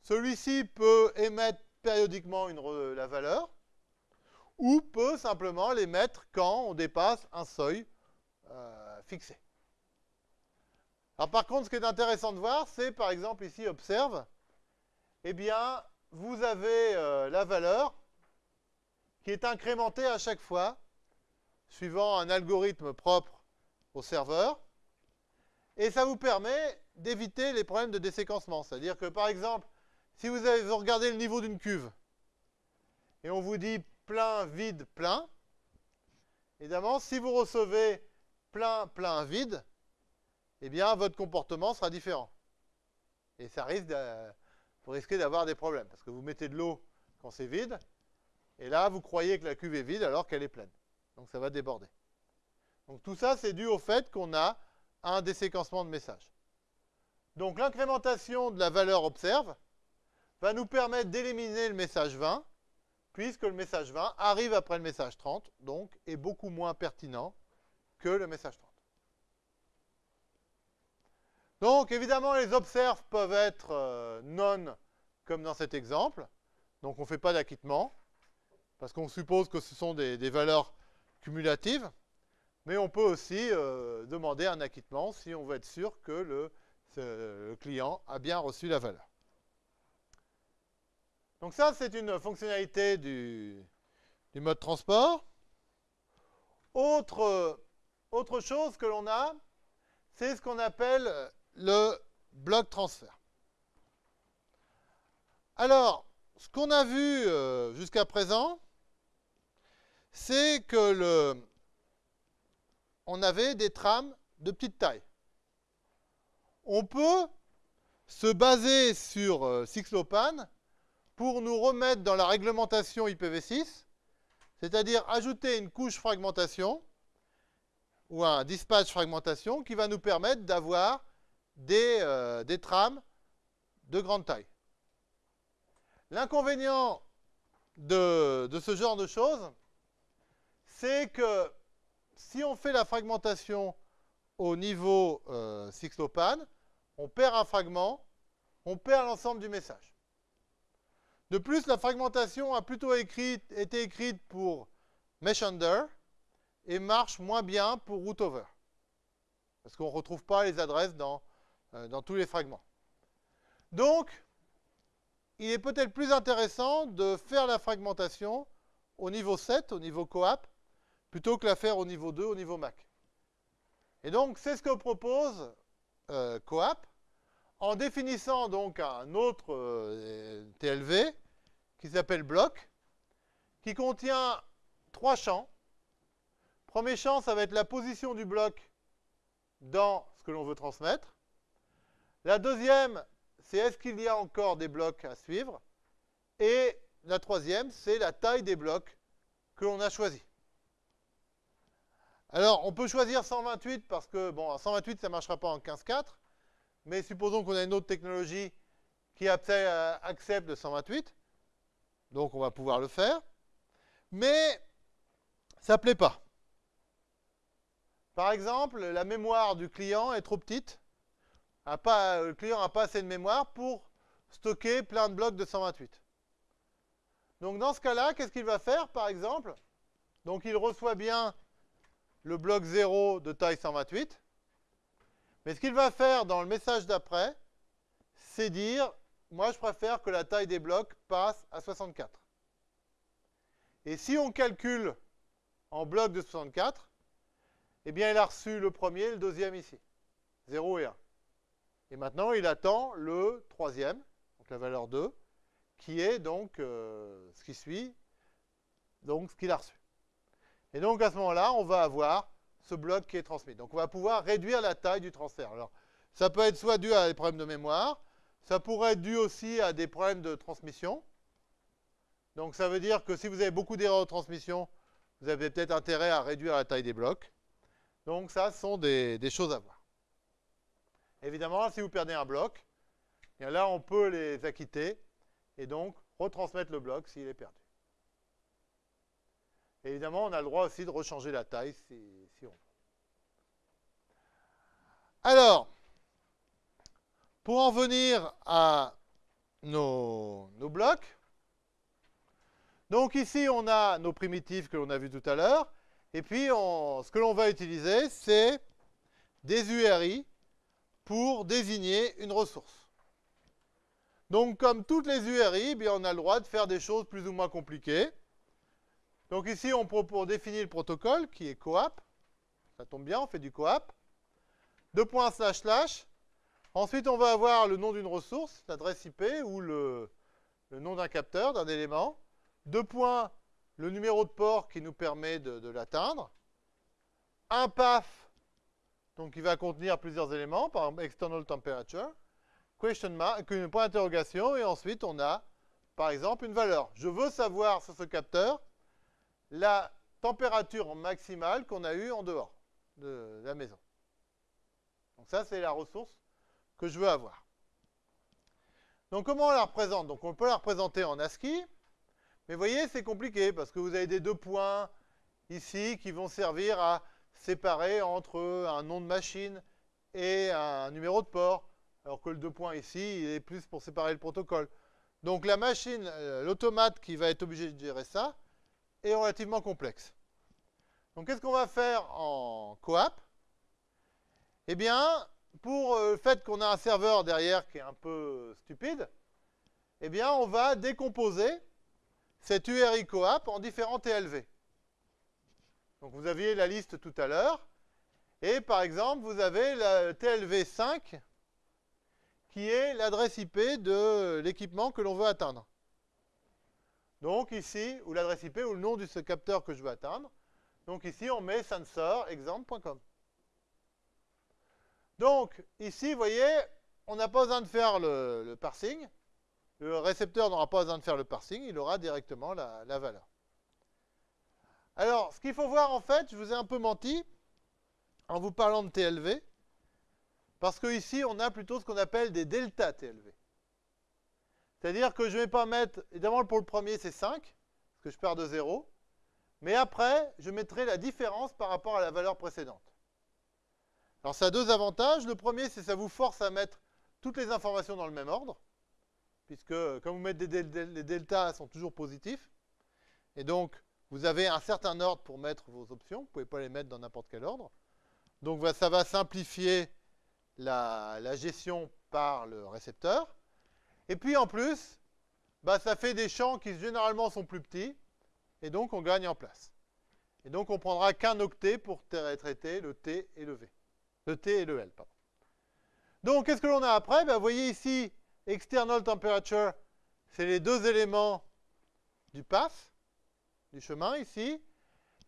celui-ci peut émettre périodiquement la valeur ou peut simplement l'émettre quand on dépasse un seuil euh, fixé. Alors par contre, ce qui est intéressant de voir, c'est par exemple ici, observe, eh bien, vous avez euh, la valeur qui est incrémentée à chaque fois, suivant un algorithme propre au serveur, et ça vous permet d'éviter les problèmes de déséquencement. C'est-à-dire que, par exemple, si vous, avez, regardé le niveau d'une cuve, et on vous dit plein, vide, plein, évidemment, si vous recevez plein, plein, vide, eh bien, votre comportement sera différent. Et ça risque de, vous risquez d'avoir des problèmes, parce que vous mettez de l'eau quand c'est vide, et là, vous croyez que la cuve est vide alors qu'elle est pleine. Donc, ça va déborder. Donc, tout ça, c'est dû au fait qu'on a un déséquencement de messages. Donc l'incrémentation de la valeur observe va nous permettre d'éliminer le message 20, puisque le message 20 arrive après le message 30, donc est beaucoup moins pertinent que le message 30. Donc évidemment, les observes peuvent être euh, non, comme dans cet exemple. Donc on ne fait pas d'acquittement, parce qu'on suppose que ce sont des valeurs cumulatives. Mais on peut aussi euh, demander un acquittement si on veut être sûr que le, client a bien reçu la valeur. Donc ça, c'est une fonctionnalité du, mode transport. Autre, autre chose que l'on a, c'est ce qu'on appelle le bloc transfert. Alors, ce qu'on a vu euh, jusqu'à présent, c'est que le, on avait des trames de petite taille. On peut se baser sur euh, Sixlopan pour nous remettre dans la réglementation IPv6, c'est-à-dire ajouter une couche fragmentation ou un dispatch fragmentation qui va nous permettre d'avoir des, euh, trames de grande taille. L'inconvénient de, ce genre de choses, c'est que si on fait la fragmentation au niveau euh, Sixlopan, on perd un fragment, on perd l'ensemble du message. De plus, la fragmentation a plutôt été écrite pour Mesh Under et marche moins bien pour Root Over. Parce qu'on ne retrouve pas les adresses dans, euh, dans tous les fragments. Donc, il est peut-être plus intéressant de faire la fragmentation au niveau 7, au niveau coap, plutôt que la faire au niveau 2, au niveau Mac. Et donc, c'est ce que propose euh, coap, en définissant donc un autre euh, TLV qui s'appelle bloc, qui contient trois champs. Premier champ, ça va être la position du bloc dans ce que l'on veut transmettre. La deuxième, c'est est-ce qu'il y a encore des blocs à suivre Et la troisième, c'est la taille des blocs que l'on a choisi. Alors, on peut choisir 128 parce que, bon, 128, ça ne marchera pas en 15.4, mais supposons qu'on a une autre technologie qui accepte le 128, donc on va pouvoir le faire, mais ça ne plaît pas. Par exemple, la mémoire du client est trop petite, pas, le client n'a pas assez de mémoire pour stocker plein de blocs de 128. Donc dans ce cas-là, qu'est-ce qu'il va faire par exemple? Donc il reçoit bien le bloc 0 de taille 128. Mais ce qu'il va faire dans le message d'après, c'est dire, moi je préfère que la taille des blocs passe à 64. Et si on calcule en blocs de 64, eh bien il a reçu le premier le deuxième ici, 0 et 1. Et maintenant, il attend le troisième, donc la valeur 2, qui est donc euh, ce qui suit, donc ce qu'il a reçu. Et donc à ce moment-là, on va avoir ce bloc qui est transmis. Donc on va pouvoir réduire la taille du transfert. Alors, ça peut être soit dû à des problèmes de mémoire, ça pourrait être dû aussi à des problèmes de transmission. Donc ça veut dire que si vous avez beaucoup d'erreurs de transmission, vous avez peut-être intérêt à réduire la taille des blocs. Donc ça, ce sont des choses à voir. Évidemment, si vous perdez un bloc, bien là, on peut les acquitter et donc retransmettre le bloc s'il est perdu. évidemment, on a le droit aussi de rechanger la taille si, on veut. Alors, pour en venir à nos, blocs, donc ici, on a nos primitives que l'on a vues tout à l'heure. Et puis, ce que l'on va utiliser, c'est des URI pour désigner une ressource. Donc, comme toutes les URI, bien, on a le droit de faire des choses plus ou moins compliquées. Donc ici, on pour définir le protocole, qui est coap. Ça tombe bien, on fait du coap. Deux points slash slash. Ensuite, on va avoir le nom d'une ressource, l'adresse IP ou le, nom d'un capteur, d'un élément. Deux points, le numéro de port qui nous permet de, l'atteindre. Un PAF donc il va contenir plusieurs éléments, par exemple external temperature, question mark, point d'interrogation, et ensuite on a, par exemple, une valeur. Je veux savoir sur ce capteur la température maximale qu'on a eue en dehors de la maison. Donc ça, c'est la ressource que je veux avoir. Donc comment on la représente? Donc on peut la représenter en ASCII, mais vous voyez, c'est compliqué parce que vous avez des deux points ici qui vont servir à séparé entre un nom de machine et un numéro de port, alors que le deux points ici, il est plus pour séparer le protocole. Donc la machine, euh, l'automate qui va être obligé de gérer ça, est relativement complexe. Donc qu'est-ce qu'on va faire en coap Eh bien, pour euh, le fait qu'on a un serveur derrière qui est un peu stupide, eh bien, on va décomposer cette URI coap en différents TLV. Donc vous aviez la liste tout à l'heure. Et par exemple, vous avez la TLV5 qui est l'adresse IP de l'équipement que l'on veut atteindre. Donc ici, ou l'adresse IP ou le nom de ce capteur que je veux atteindre. Donc ici, on met sensorexemple.com. Donc ici, vous voyez, on n'a pas besoin de faire le, parsing. Le récepteur n'aura pas besoin de faire le parsing, il aura directement la, valeur. Alors, ce qu'il faut voir en fait, je vous ai un peu menti en vous parlant de TLV, parce qu'ici, on a plutôt ce qu'on appelle des delta TLV. C'est-à-dire que je ne vais pas mettre, évidemment pour le premier c'est 5, parce que je pars de 0, mais après, je mettrai la différence par rapport à la valeur précédente. Alors ça a deux avantages. Le premier, c'est que ça vous force à mettre toutes les informations dans le même ordre, puisque quand vous mettez des les deltas sont toujours positifs, et donc vous avez un certain ordre pour mettre vos options, vous ne pouvez pas les mettre dans n'importe quel ordre. Donc ça va simplifier la, la gestion par le récepteur. Et puis en plus, bah, ça fait des champs qui généralement sont plus petits, et donc on gagne en place. Et donc on prendra qu'un octet pour traiter le T et le V. Le T et le L. Donc qu'est-ce que l'on a après? Bah, Vous voyez ici, external temperature, c'est les deux éléments du path, du chemin ici.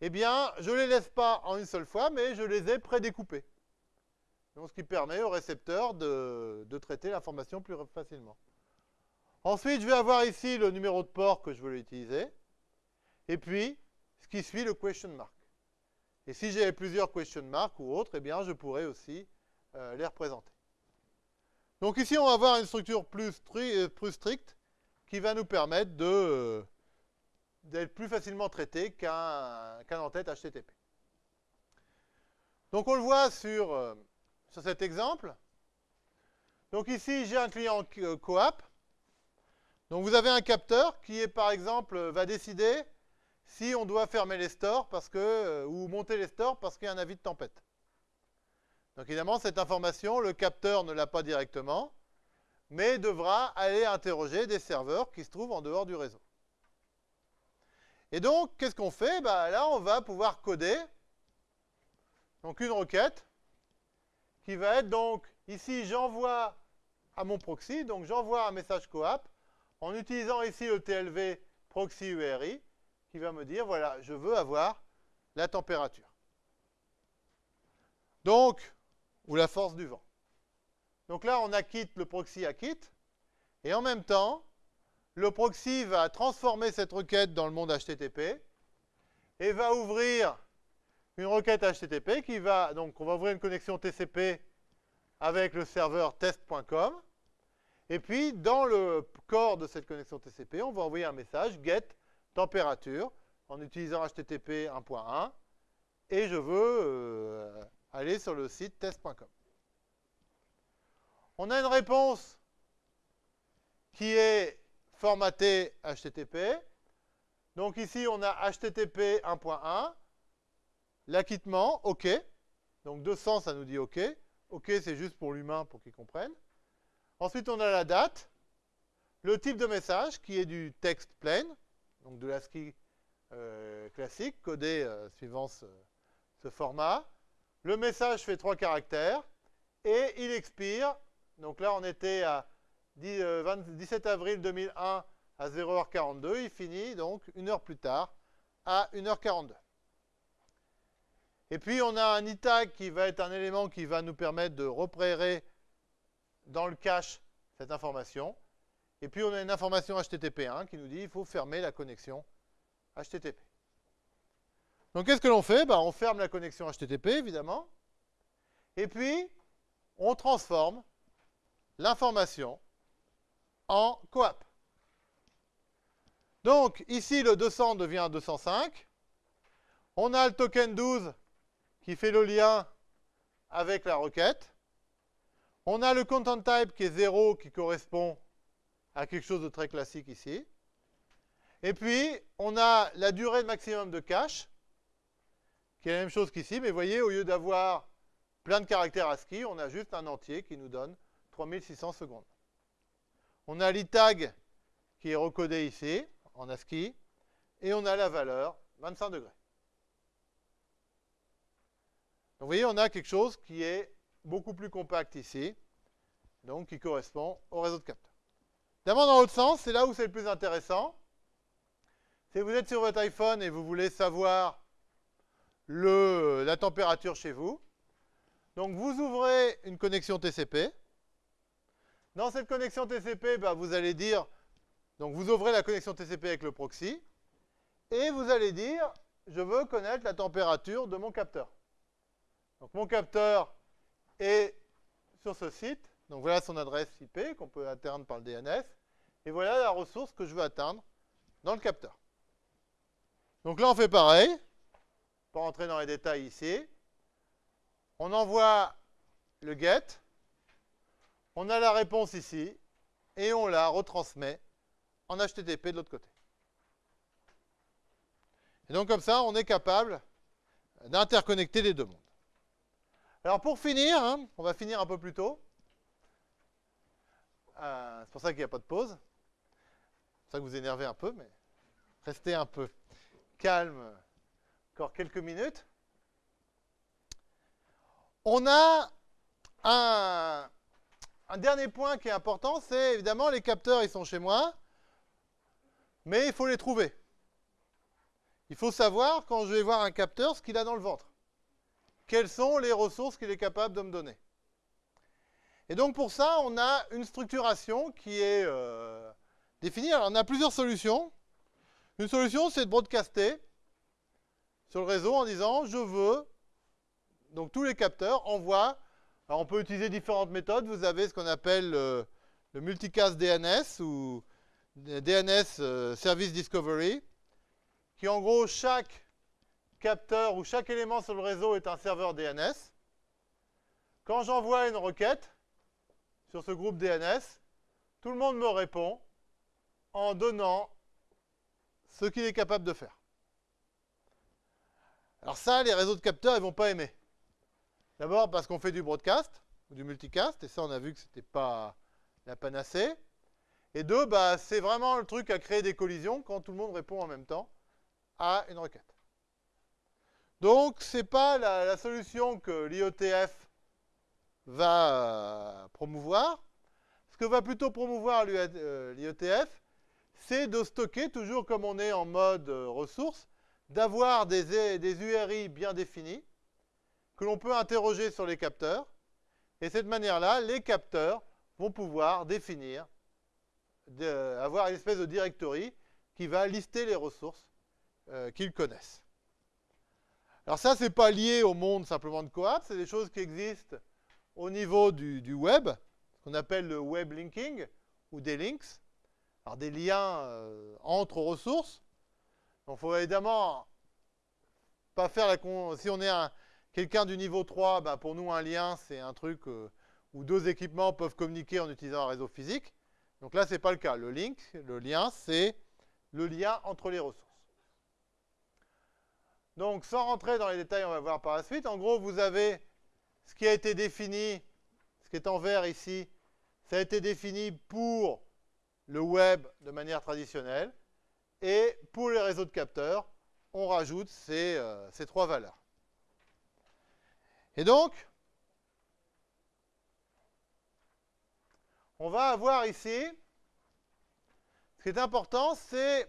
Eh bien, je ne les laisse pas en une seule fois, mais je les ai prédécoupés. Donc, ce qui permet au récepteur de, de traiter l'information plus facilement. Ensuite, je vais avoir ici le numéro de port que je veux utiliser. Et puis, ce qui suit le question mark. Et si j'ai plusieurs question marks ou autres, eh bien, je pourrais aussi euh, les représenter. Donc ici, on va avoir une structure plus, euh, stricte qui va nous permettre euh, d'être plus facilement traité qu'un en-tête HTTP. Donc on le voit sur, sur cet exemple. Donc ici, j'ai un client coap donc vous avez un capteur qui est par exemple va décider si on doit fermer les stores parce que, euh, ou monter les stores parce qu'il y a un avis de tempête. Donc évidemment, cette information, le capteur ne l'a pas directement, mais devra aller interroger des serveurs qui se trouvent en dehors du réseau. Et donc, qu'est-ce qu'on fait? Bah, Là, on va pouvoir coder donc une requête qui va être donc, ici, j'envoie à mon proxy, donc j'envoie un message coap en utilisant ici le TLV proxy URI, va me dire, voilà, je veux avoir la température. Donc, ou la force du vent. Donc là, on acquitte le proxy acquitte, et en même temps, le proxy va transformer cette requête dans le monde HTTP, et va ouvrir une requête HTTP qui va, donc on va ouvrir une connexion TCP avec le serveur test.com, et puis, dans le corps de cette connexion TCP, on va envoyer un message get température en utilisant HTTP 1.1 et je veux euh, aller sur le site test.com. On a une réponse qui est formatée HTTP. Donc ici, on a HTTP 1.1, l'acquittement, OK. Donc 200, ça nous dit OK. OK, c'est juste pour l'humain, pour qu'il comprenne. Ensuite, on a la date, le type de message qui est du texte plain, donc de l'ASCII euh, classique, codé euh, suivant ce, format. Le message fait trois caractères et il expire. Donc là, on était à 17 euh, avril 2001 à 0h42. Il finit donc une heure plus tard à 1h42. Et puis, on a un ITAG qui va être un élément qui va nous permettre de repérer dans le cache cette information. Et puis on a une information HTTP1 qui nous dit qu'il faut fermer la connexion HTTP. Donc qu'est-ce que l'on fait? Ben, On ferme la connexion HTTP, évidemment. Et puis, on transforme l'information en coap. Donc ici, le 200 devient 205. On a le token 12 qui fait le lien avec la requête. On a le content type qui est 0, qui correspond à quelque chose de très classique ici. Et puis, on a la durée maximum de cache, qui est la même chose qu'ici, mais vous voyez, au lieu d'avoir plein de caractères ASCII, on a juste un entier qui nous donne 3600 secondes. On a l'ITAG qui est recodé ici, en ASCII, et on a la valeur 25 degrés. Donc vous voyez, on a quelque chose qui est beaucoup plus compact ici, donc qui correspond au réseau de capteurs. D'abord, dans l'autre sens, c'est là où c'est le plus intéressant. Si vous êtes sur votre iPhone et vous voulez savoir la température chez vous, donc vous ouvrez une connexion TCP. Dans cette connexion TCP, bah, vous allez dire, donc vous ouvrez la connexion TCP avec le proxy, et vous allez dire, je veux connaître la température de mon capteur. Donc mon capteur est sur ce site. Donc voilà son adresse IP qu'on peut atteindre par le DNS. Et voilà la ressource que je veux atteindre dans le capteur. Donc là, on fait pareil. Pour rentrer dans les détails ici. On envoie le GET. On a la réponse ici. Et on la retransmet en HTTP de l'autre côté. Et donc comme ça, on est capable d'interconnecter les deux mondes. Alors pour finir, hein, on va finir un peu plus tôt. Euh, c'est pour ça qu'il n'y a pas de pause. Ça que vous énervez un peu, mais restez un peu calme encore quelques minutes. On a un, un dernier point qui est important, c'est évidemment les capteurs, ils sont chez moi, mais il faut les trouver. Il faut savoir, quand je vais voir un capteur, ce qu'il a dans le ventre quelles sont les ressources qu'il est capable de me donner. Et donc pour ça, on a une structuration qui est euh, définie. Alors on a plusieurs solutions. Une solution, c'est de broadcaster sur le réseau en disant je veux, donc tous les capteurs envoient, on peut utiliser différentes méthodes, vous avez ce qu'on appelle euh, le multicast DNS ou DNS euh, Service Discovery, qui en gros chaque capteur où chaque élément sur le réseau est un serveur DNS. Quand j'envoie une requête sur ce groupe DNS, tout le monde me répond en donnant ce qu'il est capable de faire. Alors ça, les réseaux de capteurs, ils ne vont pas aimer. D'abord parce qu'on fait du broadcast, ou du multicast, et ça, on a vu que ce n'était pas la panacée. Et deux, bah, c'est vraiment le truc à créer des collisions quand tout le monde répond en même temps à une requête. Donc, ce n'est pas la, solution que l'IOTF va euh, promouvoir. Ce que va plutôt promouvoir euh, l'IOTF, c'est de stocker, toujours comme on est en mode euh, ressources, d'avoir des, des URI bien définis, que l'on peut interroger sur les capteurs. Et cette manière-là, les capteurs vont pouvoir définir, avoir une espèce de directory qui va lister les ressources qu'ils connaissent. Alors ça, ce n'est pas lié au monde simplement de Coap, c'est des choses qui existent au niveau du, web, ce qu'on appelle le web linking, ou des links, alors des liens euh, entre ressources. Donc il faut évidemment pas faire la... Si on est quelqu'un du niveau 3, ben, pour nous un lien, c'est un truc euh, où deux équipements peuvent communiquer en utilisant un réseau physique. Donc là, ce n'est pas le cas. Le link, le lien, c'est le lien entre les ressources. Donc, sans rentrer dans les détails, on va voir par la suite. En gros, vous avez ce qui a été défini, ce qui est en vert ici, ça a été défini pour le web de manière traditionnelle. Et pour les réseaux de capteurs, on rajoute ces, euh, ces trois valeurs. Et donc, on va avoir ici, ce qui est important, c'est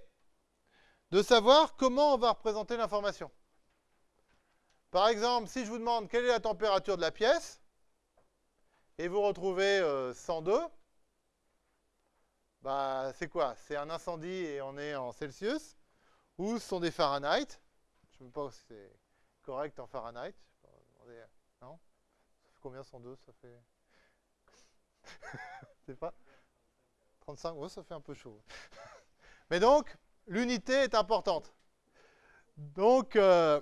de savoir comment on va représenter l'information. Par exemple, si je vous demande quelle est la température de la pièce, et vous retrouvez 102, euh, bah, c'est quoi? C'est un incendie et on est en Celsius, ou ce sont des Fahrenheit? Je ne sais pas si c'est correct en Fahrenheit. Non? Ça fait combien 102 Ça fait... *laughs* pas? 35 Oui, ça fait un peu chaud. *laughs* Mais donc, l'unité est importante. Donc, euh,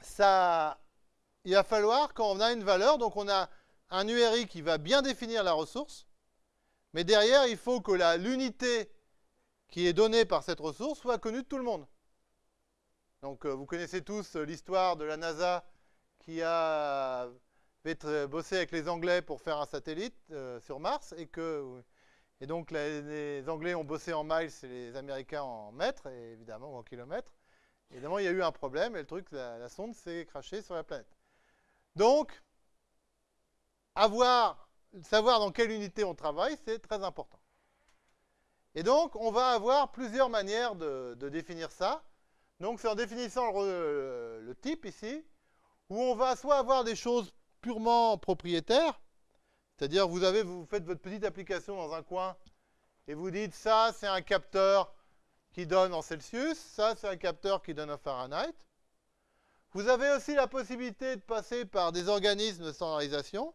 ça, il va falloir, quand on a une valeur, donc on a un URI qui va bien définir la ressource, mais derrière, il faut que l'unité qui est donnée par cette ressource soit connue de tout le monde. Donc, euh, vous connaissez tous l'histoire de la NASA qui a bossé avec les Anglais pour faire un satellite euh, sur Mars et que Et donc les, Anglais ont bossé en miles et les Américains en mètres, évidemment en kilomètres. Évidemment, il y a eu un problème et le truc, la, sonde s'est crachée sur la planète. Donc, avoir, savoir dans quelle unité on travaille, c'est très important. Et donc, on va avoir plusieurs manières de, définir ça. Donc, c'est en définissant le, type ici, où on va soit avoir des choses purement propriétaires, c'est-à-dire vous, avez, vous faites votre petite application dans un coin et vous dites ça, c'est un capteur qui donne en Celsius, ça, c'est un capteur qui donne en Fahrenheit. Vous avez aussi la possibilité de passer par des organismes de standardisation.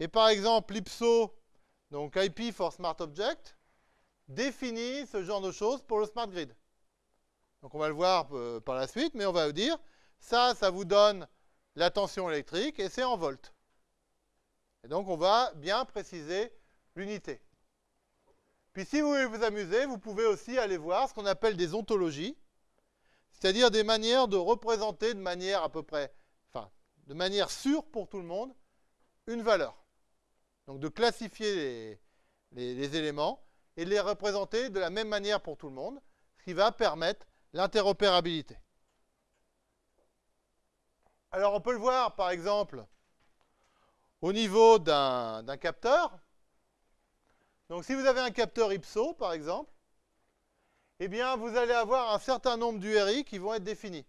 Et par exemple, l'IPSO, donc IP for Smart Object, définit ce genre de choses pour le Smart Grid. Donc on va le voir euh, par la suite, mais on va vous dire, ça, ça vous donne la tension électrique et c'est en volts. Et donc on va bien préciser l'unité. Puis si vous voulez vous amuser, vous pouvez aussi aller voir ce qu'on appelle des ontologies, c'est-à-dire des manières de représenter de manière à peu près, enfin, de manière sûre pour tout le monde, une valeur. Donc de classifier les, éléments et de les représenter de la même manière pour tout le monde, ce qui va permettre l'interopérabilité. Alors on peut le voir par exemple au niveau d'un capteur. Donc si vous avez un capteur IPSO, par exemple, eh bien vous allez avoir un certain nombre d'URI qui vont être définis.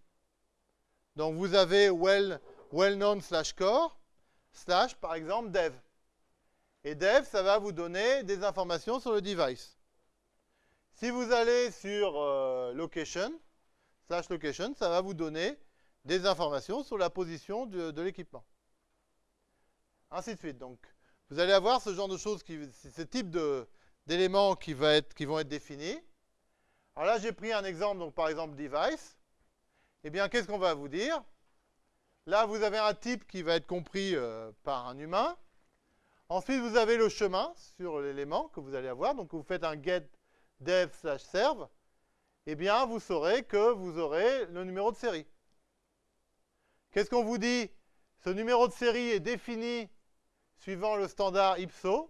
Donc vous avez well, well known slash core slash par exemple dev. Et dev, ça va vous donner des informations sur le device. Si vous allez sur euh, location, slash location, ça va vous donner des informations sur la position de, l'équipement. Ainsi de suite. Donc, vous allez avoir ce genre de choses, ce type d'éléments qui, qui, vont être définis. Alors là, j'ai pris un exemple, donc par exemple device. Eh bien, qu'est-ce qu'on va vous dire? Là, vous avez un type qui va être compris euh, par un humain. Ensuite, vous avez le chemin sur l'élément que vous allez avoir. Donc, vous faites un get dev slash serve. Eh bien, vous saurez que vous aurez le numéro de série. Qu'est-ce qu'on vous dit? Ce numéro de série est défini suivant le standard IPSO.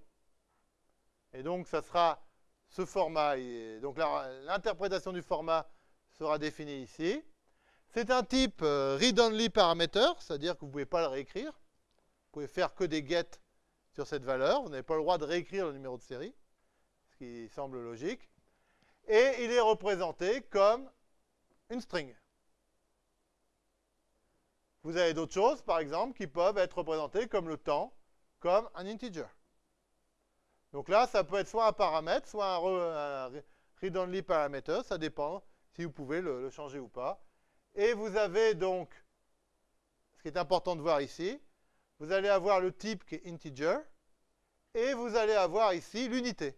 Et donc, ça sera ce format. donc, l'interprétation du format sera définie ici. C'est un type euh, read-only parameter, c'est-à-dire que vous ne pouvez pas le réécrire. Vous pouvez faire que des get sur cette valeur. Vous n'avez pas le droit de réécrire le numéro de série, ce qui semble logique. Et il est représenté comme une string. Vous avez d'autres choses, par exemple, qui peuvent être représentées comme le temps comme un integer. Donc là, ça peut être soit un paramètre, soit un, read-only parameter, ça dépend si vous pouvez le, changer ou pas. Et vous avez donc, ce qui est important de voir ici, vous allez avoir le type qui est integer, et vous allez avoir ici l'unité.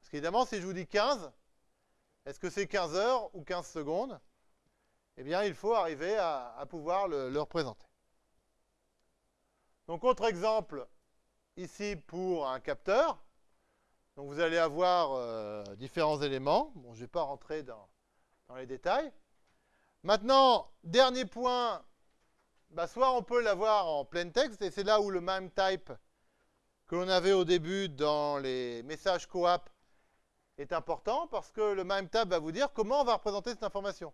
Parce qu'évidemment, si je vous dis 15, est-ce que c'est 15 heures ou 15 secondes? Eh bien, il faut arriver à, pouvoir le représenter. Donc, autre exemple, ici pour un capteur. Donc, vous allez avoir euh, différents éléments. Bon, je ne vais pas rentrer dans, les détails. Maintenant, dernier point, bah, soit on peut l'avoir en plein texte, et c'est là où le MIME type que l'on avait au début dans les messages coap est important, parce que le MIME type va vous dire comment on va représenter cette information.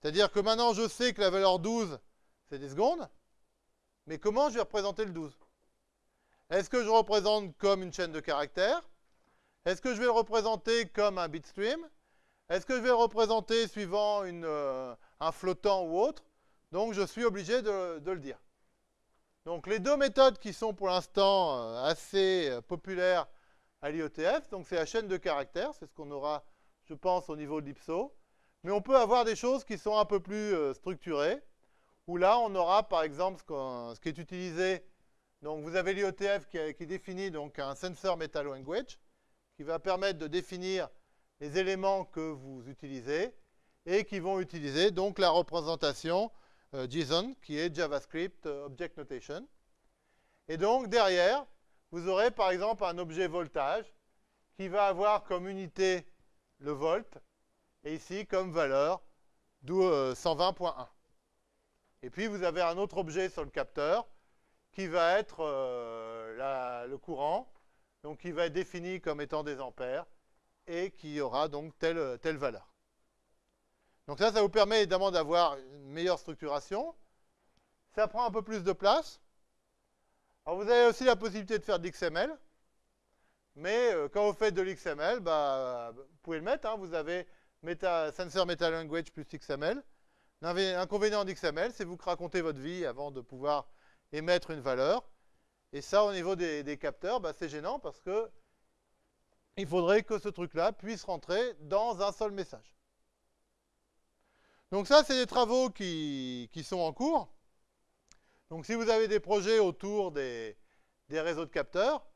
C'est-à-dire que maintenant, je sais que la valeur 12, c'est des secondes. Mais comment je vais représenter le 12 Est-ce que je représente comme une chaîne de caractères? Est-ce que je vais le représenter comme un bitstream? Est-ce que je vais le représenter suivant euh, un flottant ou autre? Donc je suis obligé de, le dire. Donc les deux méthodes qui sont pour l'instant euh, assez euh, populaires à l'IOTF, donc c'est la chaîne de caractères, c'est ce qu'on aura, je pense, au niveau de l'IPSO. Mais on peut avoir des choses qui sont un peu plus structurées où là, on aura par exemple ce, qui est utilisé. Donc, vous avez l'IOTF qui, définit donc un sensor meta language qui va permettre de définir les éléments que vous utilisez et qui vont utiliser donc la représentation euh, JSON qui est JavaScript euh, Object Notation. Et donc, derrière, vous aurez par exemple un objet voltage qui va avoir comme unité le volt et ici comme valeur 120.1. Euh, et puis vous avez un autre objet sur le capteur qui va être euh, le courant. donc qui va être défini comme étant des ampères, et qui aura donc telle valeur. Donc ça, ça vous permet évidemment d'avoir une meilleure structuration. Ça prend un peu plus de place. Alors vous avez aussi la possibilité de faire de l'XML. Mais euh, quand vous faites de l'XML, bah, vous pouvez le mettre. Hein. vous avez Sensor Meta Language plus XML. L'inconvénient d'XML, c'est vous racontez votre vie avant de pouvoir émettre une valeur. Et ça, au niveau des, capteurs, bah, c'est gênant parce que il faudrait que ce truc-là puisse rentrer dans un seul message. Donc ça, c'est des travaux qui, sont en cours. Donc si vous avez des projets autour des, réseaux de capteurs,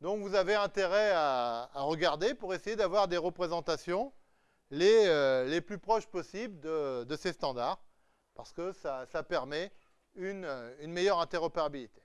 donc vous avez intérêt à, regarder pour essayer d'avoir des représentations les, euh, plus proches possibles de, ces standards, parce que ça, permet une meilleure interopérabilité.